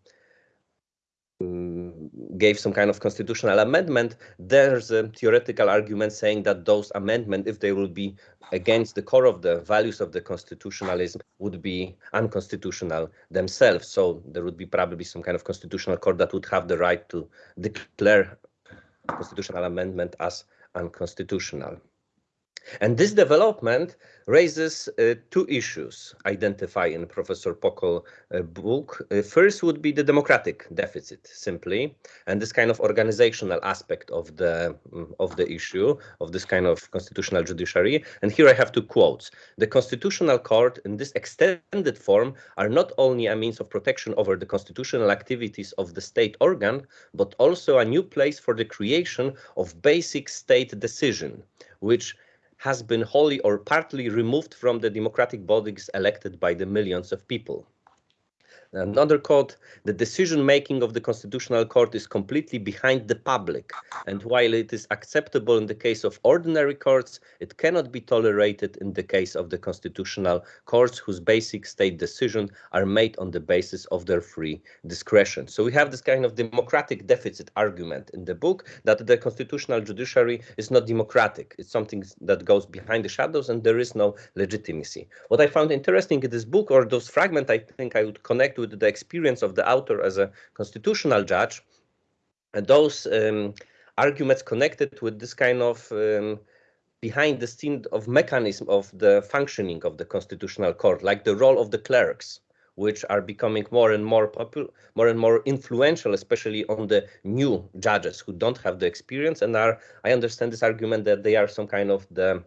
S5: gave some kind of constitutional amendment, there's a theoretical argument saying that those amendments, if they will be against the core of the values of the constitutionalism, would be unconstitutional themselves. So there would be probably some kind of constitutional court that would have the right to declare constitutional amendment as unconstitutional. And this development raises uh, two issues identified in Professor Pokol uh, book. Uh, first would be the democratic deficit, simply, and this kind of organizational aspect of the um, of the issue of this kind of constitutional judiciary. And here I have two quotes: "The constitutional court, in this extended form, are not only a means of protection over the constitutional activities of the state organ, but also a new place for the creation of basic state decision, which." Has been wholly or partly removed from the democratic bodies elected by the millions of people. Another quote, the decision making of the Constitutional Court is completely behind the public, and while it is acceptable in the case of ordinary courts, it cannot be tolerated in the case of the Constitutional Courts, whose basic state decisions are made on the basis of their free discretion. So we have this kind of democratic deficit argument in the book that the constitutional judiciary is not democratic. It's something that goes behind the shadows and there is no legitimacy. What I found interesting in this book, or those fragments I think I would connect with the experience of the author as a constitutional judge, those um, arguments connected with this kind of um, behind the scene of mechanism of the functioning of the constitutional court, like the role of the clerks, which are becoming more and more popular, more and more influential, especially on the new judges who don't have the experience and are, I understand this argument that they are some kind of the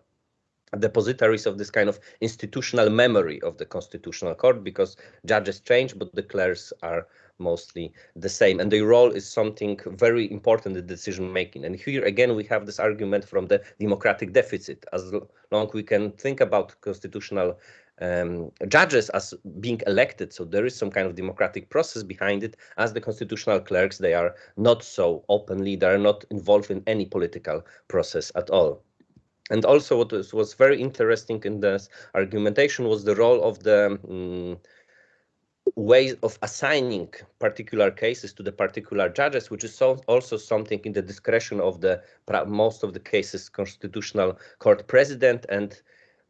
S5: depositaries of this kind of institutional memory of the constitutional court because judges change, but the clerks are mostly the same. And their role is something very important in decision making. And here again, we have this argument from the democratic deficit. As long we can think about constitutional um, judges as being elected, so there is some kind of democratic process behind it. As the constitutional clerks, they are not so openly, they are not involved in any political process at all. And also what was, was very interesting in this argumentation was the role of the um, ways of assigning particular cases to the particular judges, which is so also something in the discretion of the most of the cases constitutional court president and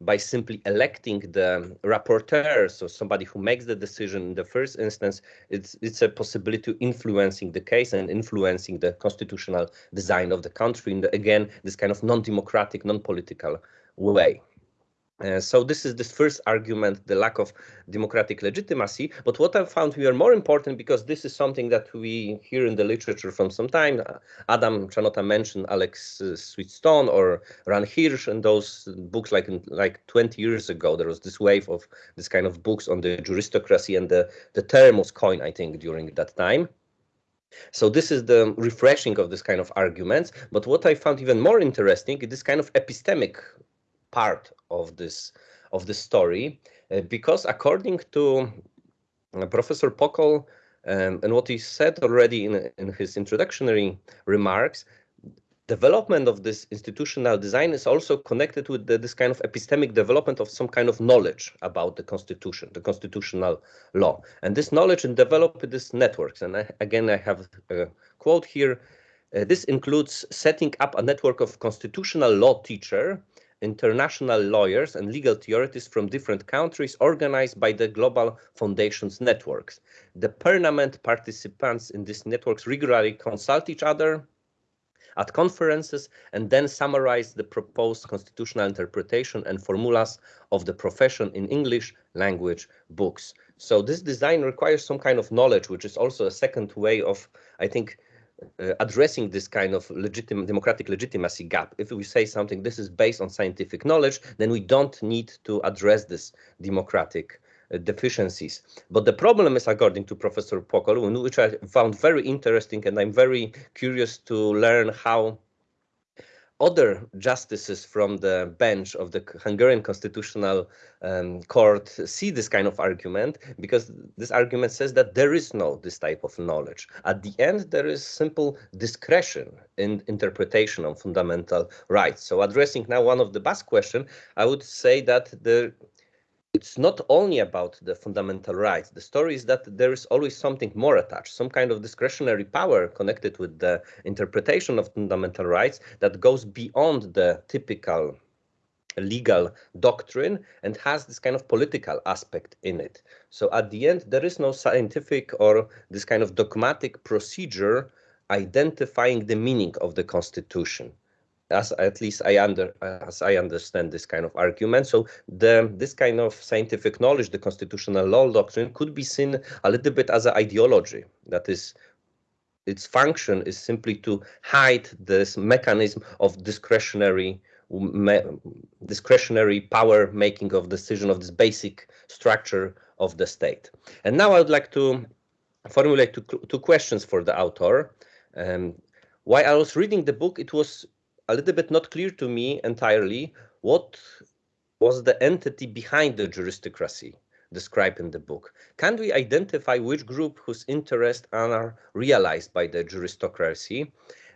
S5: by simply electing the rapporteur, so somebody who makes the decision in the first instance, it's it's a possibility influencing the case and influencing the constitutional design of the country in the, again this kind of non-democratic, non-political way. Uh, so this is the first argument, the lack of democratic legitimacy. But what I found here more important, because this is something that we hear in the literature from some time, uh, Adam Czarnota mentioned Alex uh, Sweetstone or Ran Hirschl and those books like like 20 years ago, there was this wave of this kind of books on the juristocracy and the, the term was coined, I think, during that time. So this is the refreshing of this kind of arguments. But what I found even more interesting is this kind of epistemic part of this of the story uh, because according to uh, Professor Pokol um, and what he said already in, in his introductory remarks, development of this institutional design is also connected with the, this kind of epistemic development of some kind of knowledge about the constitution, the constitutional law. And this knowledge and developed these networks. And I, again, I have a quote here. Uh, this includes setting up a network of constitutional law teacher international lawyers and legal theorists from different countries organized by the Global Foundations networks. The permanent participants in these networks regularly consult each other at conferences and then summarize the proposed constitutional interpretation and formulas of the profession in English language books. So this design requires some kind of knowledge, which is also a second way of, I think, uh, addressing this kind of legitimate democratic legitimacy gap. If we say something this is based on scientific knowledge, then we don't need to address this democratic uh, deficiencies. But the problem is, according to Professor Pokol, which I found very interesting, and I'm very curious to learn how other justices from the bench of the Hungarian Constitutional um, Court see this kind of argument because this argument says that there is no this type of knowledge. At the end, there is simple discretion in interpretation of fundamental rights. So addressing now one of the Bas' question, I would say that the it's not only about the fundamental rights. The story is that there is always something more attached, some kind of discretionary power connected with the interpretation of fundamental rights that goes beyond the typical legal doctrine and has this kind of political aspect in it. So at the end, there is no scientific or this kind of dogmatic procedure identifying the meaning of the Constitution as at least I under as I understand this kind of argument. So the this kind of scientific knowledge, the constitutional law doctrine, could be seen a little bit as an ideology. That is, its function is simply to hide this mechanism of discretionary discretionary power making of decision of this basic structure of the state. And now I would like to formulate two, two questions for the author. Um, while I was reading the book, it was a little bit not clear to me entirely what was the entity behind the juristocracy described in the book. Can we identify which group whose interests are realized by the juristocracy?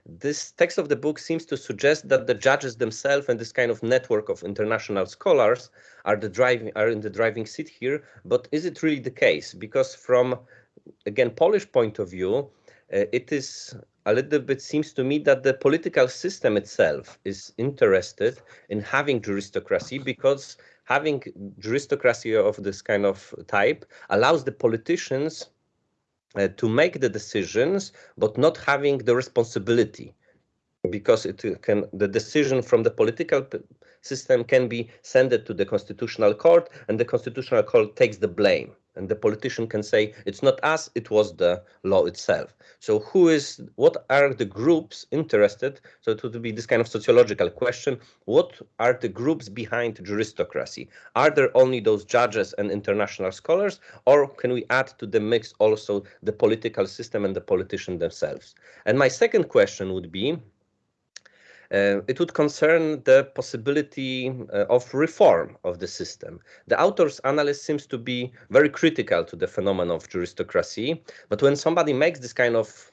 S5: This text of the book seems to suggest that the judges themselves and this kind of network of international scholars are the driving are in the driving seat here. But is it really the case? Because from again Polish point of view, uh, it is a little bit seems to me that the political system itself is interested in having juristocracy because having juristocracy of this kind of type allows the politicians uh, to make the decisions, but not having the responsibility. Because it can the decision from the political system can be sent to the constitutional court and the constitutional court takes the blame and the politician can say it's not us it was the law itself. So who is what are the groups interested? So it would be this kind of sociological question. What are the groups behind juristocracy? Are there only those judges and international scholars or can we add to the mix also the political system and the politician themselves? And my second question would be uh, it would concern the possibility uh, of reform of the system. The author's analysis seems to be very critical to the phenomenon of juristocracy, but when somebody makes this kind of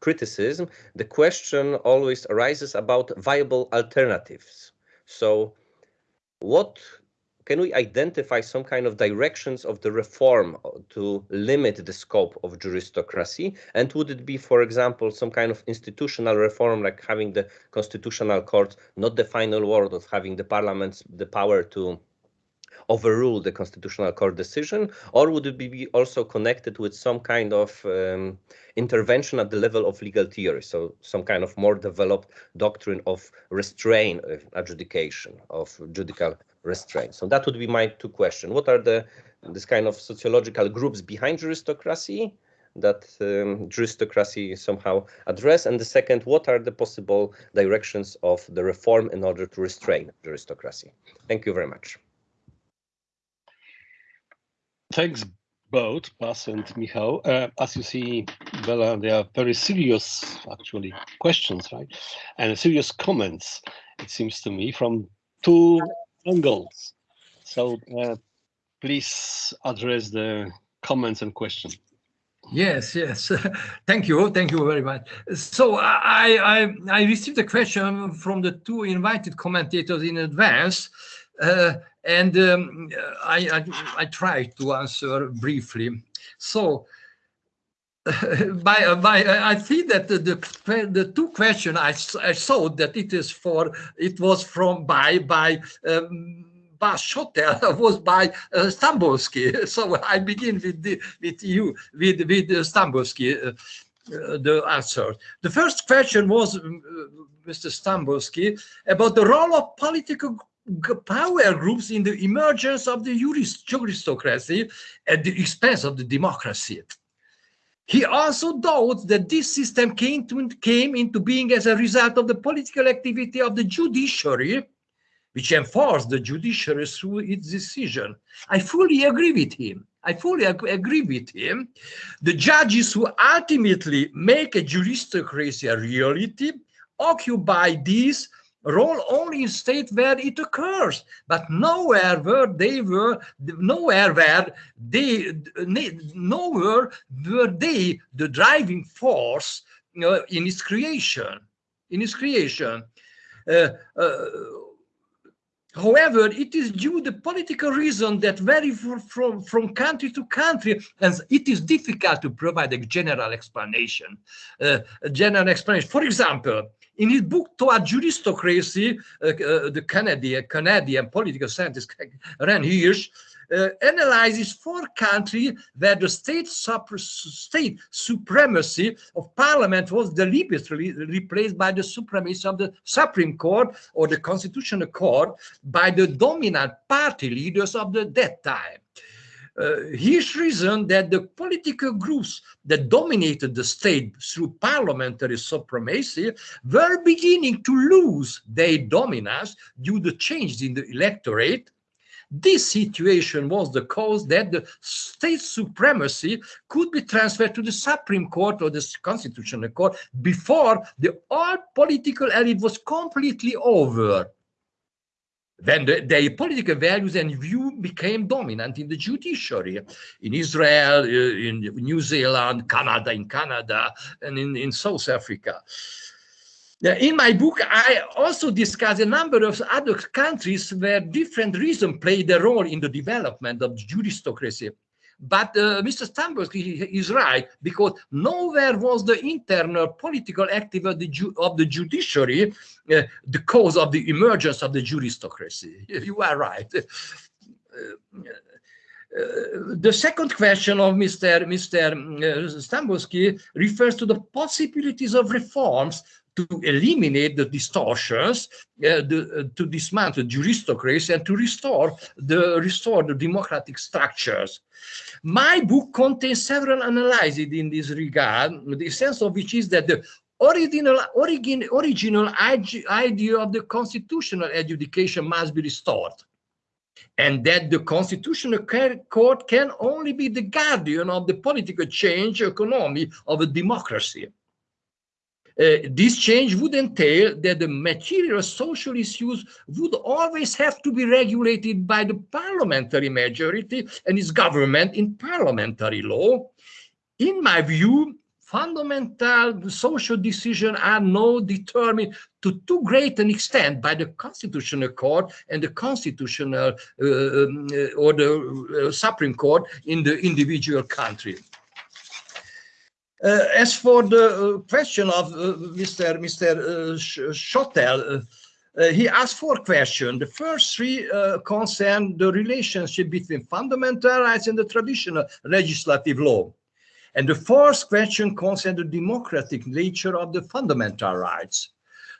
S5: criticism, the question always arises about viable alternatives. So what can we identify some kind of directions of the reform to limit the scope of juristocracy? And would it be, for example, some kind of institutional reform, like having the constitutional court not the final word of having the parliament the power to overrule the constitutional court decision, or would it be also connected with some kind of um, intervention at the level of legal theory, so some kind of more developed doctrine of restraint of adjudication, of judicial restraint. So that would be my two questions. What are the this kind of sociological groups behind juristocracy that um, juristocracy somehow address? And the second, what are the possible directions of the reform in order to restrain juristocracy? Thank you very much.
S1: Thanks both, Bas and Michał. Uh, as you see, Bela, they are very serious, actually, questions, right? And serious comments, it seems to me, from two angles. So uh, please address the comments and questions.
S2: Yes, yes. Thank you. Thank you very much. So I, I, I received a question from the two invited commentators in advance, uh, and um, I, I, I tried to answer briefly. So by, by I think that the, the, the two question I, I saw that it is for it was from by by um, Bas Schotel was by uh. So I begin with the, with you with with uh. Uh, uh, the answer. The first question was, uh, Mr. Stambulski, about the role of political power groups in the emergence of the juristocracy at the expense of the democracy. He also doubts that this system came, to, came into being as a result of the political activity of the judiciary, which enforced the judiciary through its decision. I fully agree with him. I fully ag agree with him. The judges who ultimately make a juristocracy a reality occupy these role only in state where it occurs, but nowhere where they were, nowhere where they, nowhere were they the driving force you in its creation, in its creation. Uh, uh, However, it is due to the political reason that vary from, from country to country, and it is difficult to provide a general explanation. Uh, a general explanation. For example, in his book Toward Juristocracy, uh, uh, the Canadian, Canadian political scientist Ran Hirschl uh, analyzes four countries where the state, state supremacy of parliament was deliberately replaced by the supremacy of the Supreme Court or the Constitutional Court by the dominant party leaders of the, that time. Uh, his reason that the political groups that dominated the state through parliamentary supremacy were beginning to lose their dominance due to changes in the electorate this situation was the cause that the state supremacy could be transferred to the Supreme Court or the Constitutional Court before the old political elite was completely over. Then the, their political values and view became dominant in the judiciary, in Israel, uh, in New Zealand, Canada, in Canada, and in, in South Africa. In my book, I also discuss a number of other countries where different reasons played a role in the development of juristocracy. but uh, Mr. Stambulski is right because nowhere was the internal political activity of the, ju of the judiciary uh, the cause of the emergence of the juristocracy. You are right. Uh, uh, the second question of Mr. Mr. Uh, Stambulski refers to the possibilities of reforms to eliminate the distortions, uh, the, uh, to dismantle the juristocracy and to restore the restore the democratic structures. My book contains several analyses in this regard, the sense of which is that the original, origin, original idea of the constitutional adjudication must be restored and that the constitutional court can only be the guardian of the political change economy of a democracy. Uh, this change would entail that the material social issues would always have to be regulated by the parliamentary majority and its government in parliamentary law. In my view, fundamental social decisions are now determined to too great an extent by the constitutional court and the constitutional uh, um, uh, or the uh, supreme court in the individual country. Uh, as for the uh, question of uh, Mr. Mr. Schotel, he asked four questions. The first three concern the relationship between fundamental rights and the traditional legislative law. And the fourth question concerns the democratic nature of the fundamental rights.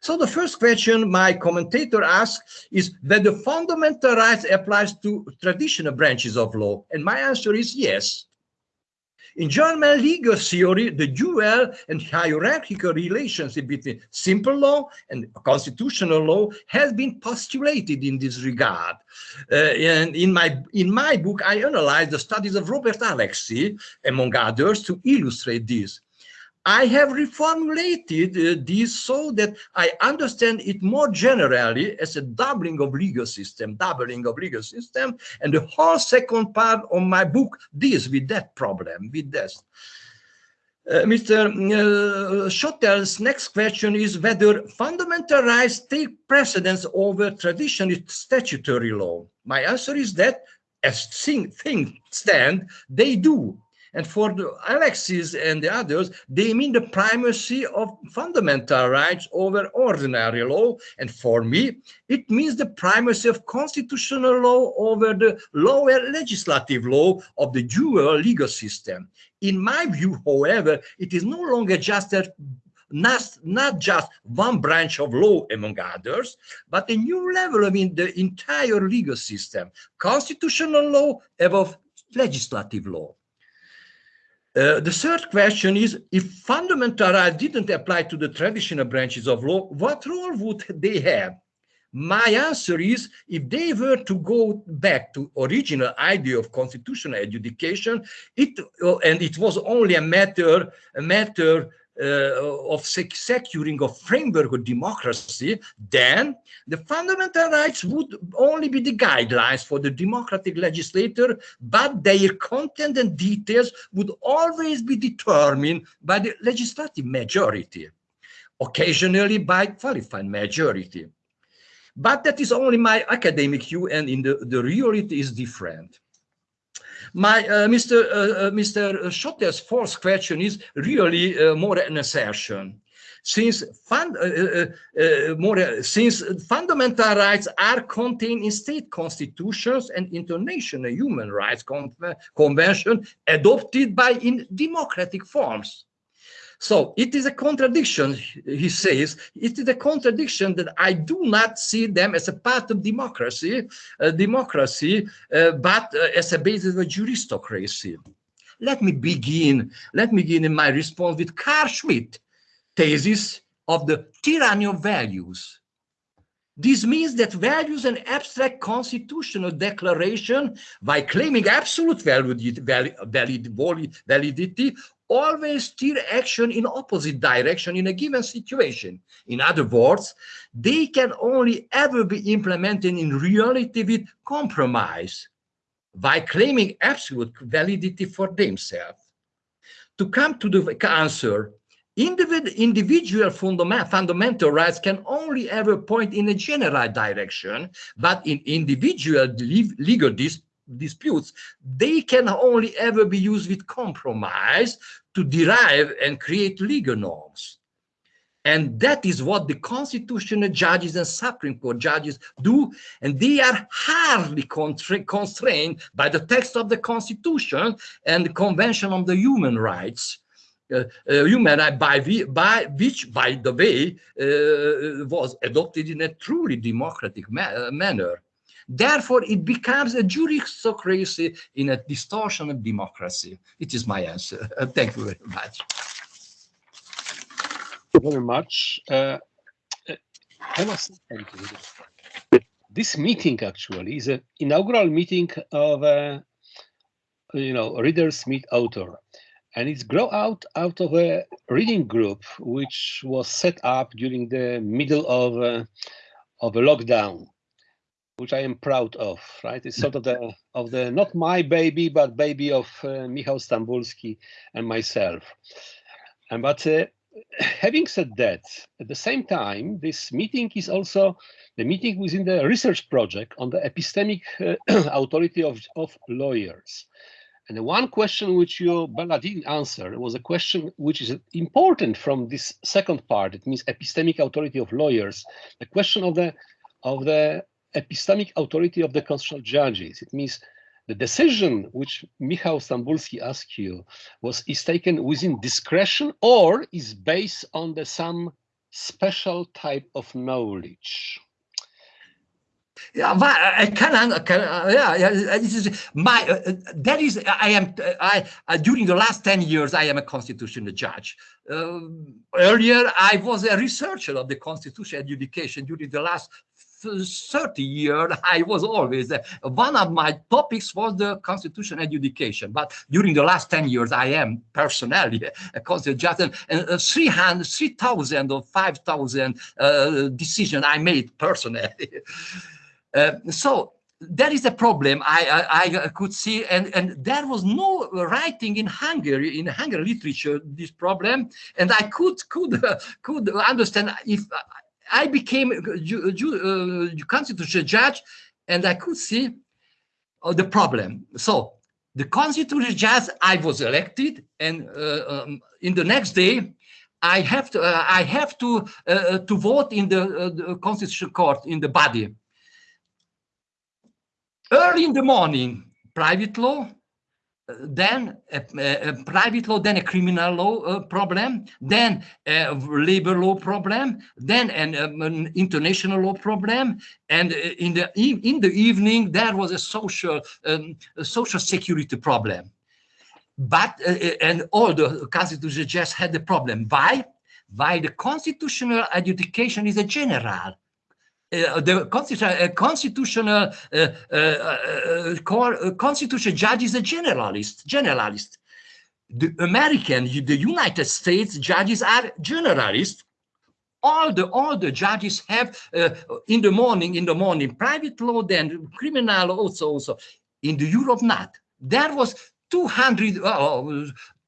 S2: So the first question my commentator asks is that the fundamental rights applies to traditional branches of law. And my answer is yes. In German legal theory, the dual and hierarchical relationship between simple law and constitutional law has been postulated in this regard. Uh, and in my, in my book, I analyze the studies of Robert Alexy, among others, to illustrate this. I have reformulated uh, this so that I understand it more generally as a doubling of legal system, doubling of legal system, and the whole second part of my book deals with that problem, with this. Uh, Mr. Uh, Schotel's next question is whether fundamental rights take precedence over traditional statutory law. My answer is that as things stand, they do. And for the Alexys and the others, they mean the primacy of fundamental rights over ordinary law. And for me, it means the primacy of constitutional law over the lower legislative law of the dual legal system. In my view, however, it is no longer just a not, not just one branch of law among others, but a new level of in the entire legal system, constitutional law above legislative law. Uh, the third question is, if fundamental rights didn't apply to the traditional branches of law, what role would they have? My answer is, if they were to go back to original idea of constitutional adjudication, it uh, and it was only a matter a matter Uh, of securing a framework of democracy, then the fundamental rights would only be the guidelines for the democratic legislator, but their content and details would always be determined by the legislative majority, occasionally by qualified majority. But that is only my academic view, and in the, the reality is different. My uh, Mr. Uh, Mr. Schotel's fourth question is really uh, more an assertion. Since, fund, uh, uh, uh, more, since fundamental rights are contained in state constitutions and international human rights con convention adopted by in democratic forms, so it is a contradiction, he says, it is a contradiction that I do not see them as a part of democracy, uh, democracy, uh, but uh, as a basis of a juristocracy. Let me begin, let me begin in my response with Carl Schmitt thesis of the tyranny of values. This means that values and abstract constitutional declaration, by claiming absolute validity, validity always steer action in opposite direction in a given situation. In other words, they can only ever be implemented in reality with compromise by claiming absolute validity for themselves. To come to the answer, individual fundamental rights can only ever point in a general direction, but in individual legal disputes, they can only ever be used with compromise to derive and create legal norms. And that is what the constitutional judges and Supreme Court judges do. And they are hardly constrained by the text of the Constitution and the Convention on the Human Rights. Uh, uh, human rights by, by which, by the way, uh, was adopted in a truly democratic ma manner. Therefore, it becomes a juristocracy in a distortion of democracy. It is my answer. thank you very much Thank you
S1: very much. Uh, I you. This meeting actually is an inaugural meeting of a, you know, readers meet author. And it's grow out out of a reading group which was set up during the middle of uh, of a lockdown, which I am proud of. Right, it's sort of the of the not my baby, but baby of uh, Michał Stambulski and myself. And but uh, having said that, at the same time, this meeting is also the meeting within the research project on the epistemic uh, authority of, of lawyers. And the one question which you, Bela, didn't answer was a question which is important from this second part. It means epistemic authority of lawyers. The question of the of the epistemic authority of the constitutional judges. It means the decision which Michał Stambulski asked you was is taken within discretion or is based on the some special type of knowledge.
S2: Yeah, I can, can yeah, yeah, this is my, uh, that is, I am, I, uh, during the last 10 years, I am a constitutional judge. Uh, earlier, I was a researcher of the constitutional education during the last 30 years, I was always, uh, one of my topics was the constitution education. But during the last 10 years, I am personally a constitutional judge and uh, 300, 3,000 or 5,000 uh, decisions I made personally. uh, so there is a problem I, I, I, could see, and, and there was no writing in Hungary, in Hungary literature, this problem, and I could could uh, could understand if I became a uh, constitutional judge and I could see uh, the problem. So the constitutional judge, I was elected and uh, um, in the next day, I have to uh, I have to uh, to vote in the, uh, the, constitutional court in the body. Early in the morning, private law, then a, a, private law, then a criminal law uh, problem, then a labor law problem, then an, um, an international law problem, and uh, in the in the evening there was a social um, a social security problem. But uh, uh and all the constitutional just had the problem. Why? Why the constitutional adjudication is a general uh, the constitutional, uh, constitutional uh, core, constitutional judge is a generalist. Generalist. The American, the United States judges are generalists. All the all the judges have in the morning, in the morning, private law, then criminal also, also. In the Europe, not. There was 200, uh,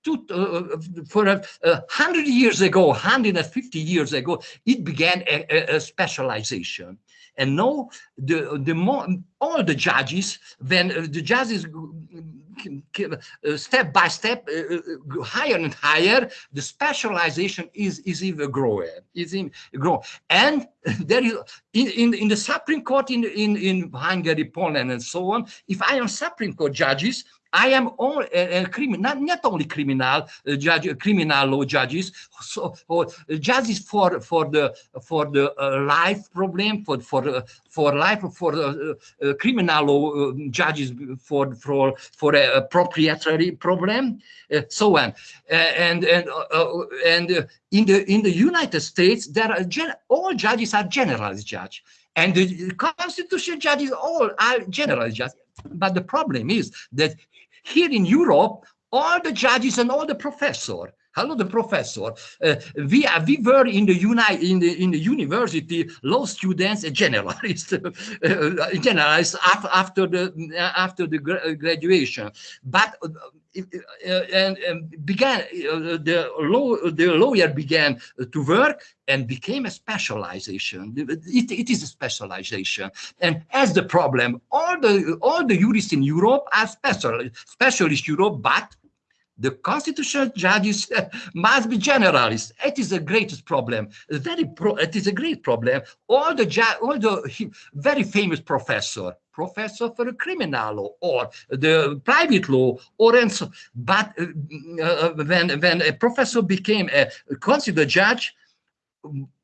S2: two, uh, for a, hundred years ago, 150 years ago, it began a, a, a specialization. And now the the more all the judges, when uh, the judges uh, step by step uh, uh, higher and higher, the specialization is is even growing. Is in grow, and there is in, in in the Supreme Court in in in Hungary, Poland, and so on. If I am Supreme Court judges, I am all a, eh, a eh, criminal, not, not only criminal uh, judge, criminal law judges, so or judges for for the for the uh, life problem, for for uh, for life for uh, criminal law judges for for for a, proprietary problem, so on, and and and in the in the United States, there are all judges are generalized judge, and the constitutional judges all are generalized judges. But the problem is that here in Europe, all the judges and all the professors Hello, the professor. Uh, we are, we were in the uni in the in the university law students and generalists, uh, generalists after after the after the graduation, but. Uh, and, and, began uh, the law the lawyer began to work and became a specialization it, it is a specialization and as the problem all the all the jurists in europe are special specialist europe but the constitutional judges must be generalists. It is the greatest problem. Very pro it is a great problem. All the all the very famous professor, professor for criminal law or the private law, or and so. But uh, uh, when when a professor became a constitutional judge,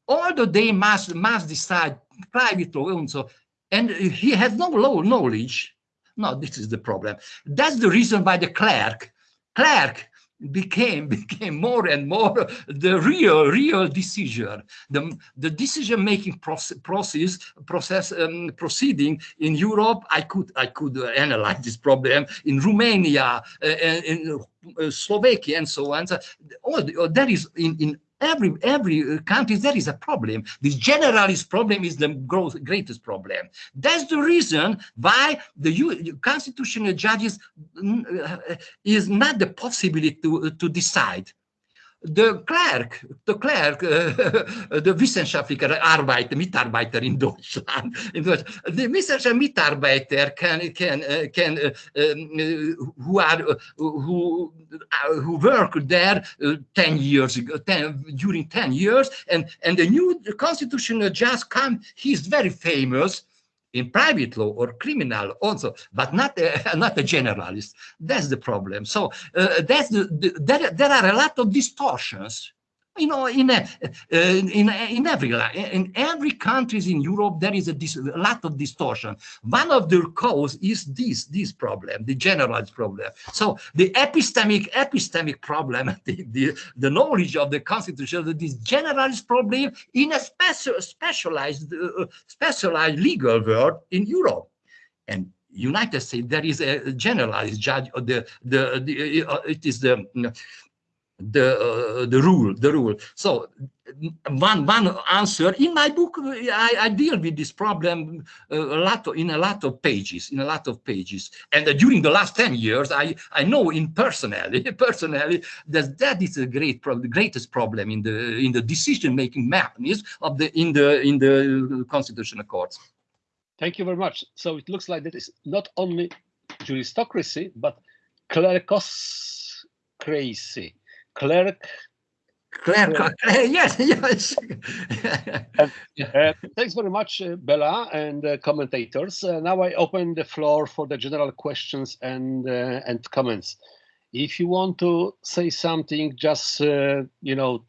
S2: although they must must decide private law and so, and he has no law knowledge. No, this is the problem. That's the reason why the clerk clerk became became more and more the real real decision. The the decision making process process process um, proceeding in europe i could i could analyze this problem in romania uh, in uh, slovakia and so on. So all, the, that is in in every every uh, country there is a problem. This generalist problem is the growth, greatest problem. That's the reason why the U, constitutional judges uh, is not the possibility to to decide the clerk, the clerk, uh, the wissenschaftlicher Arbeiter, Mitarbeiter in Deutschland, in Deutschland. The wissenschaftlicher Mitarbeiter can, can, uh, can uh, um, who are, who, who work there 10 years ago, 10, during 10 years, and, and the new constitutional judge come, he's very famous, in private law or criminal also, but not a, not a generalist. That's the problem. So uh, that's the, the, there, there are a lot of distortions you know, in a, uh, in in every in every countries in Europe there is a, a, lot of distortion. One of the cause is this this problem, the generalized problem. So the epistemic epistemic problem, the the, the knowledge of the constitution, this generalized problem in a special specialized uh, specialized legal world in Europe, and United States there is a generalized judge. The the, the uh, it is the the uh, the rule the rule. So one one answer in my book i, I deal with this problem uh, a lot of, in a lot of pages in a lot of pages. And uh, during the last 10 years i i know in personally personally that that is a great problem the greatest problem in the in the decision making mechanism of the in the in the constitutional courts.
S1: Thank you very much. So it looks like that is not only juristocracy but clericocracy clerk.
S2: Clerk, yes, yes.
S1: uh, thanks very much, uh, Bela and uh, commentators. Uh, now I open the floor for the general questions and uh, and comments. If you want to say something, just you know,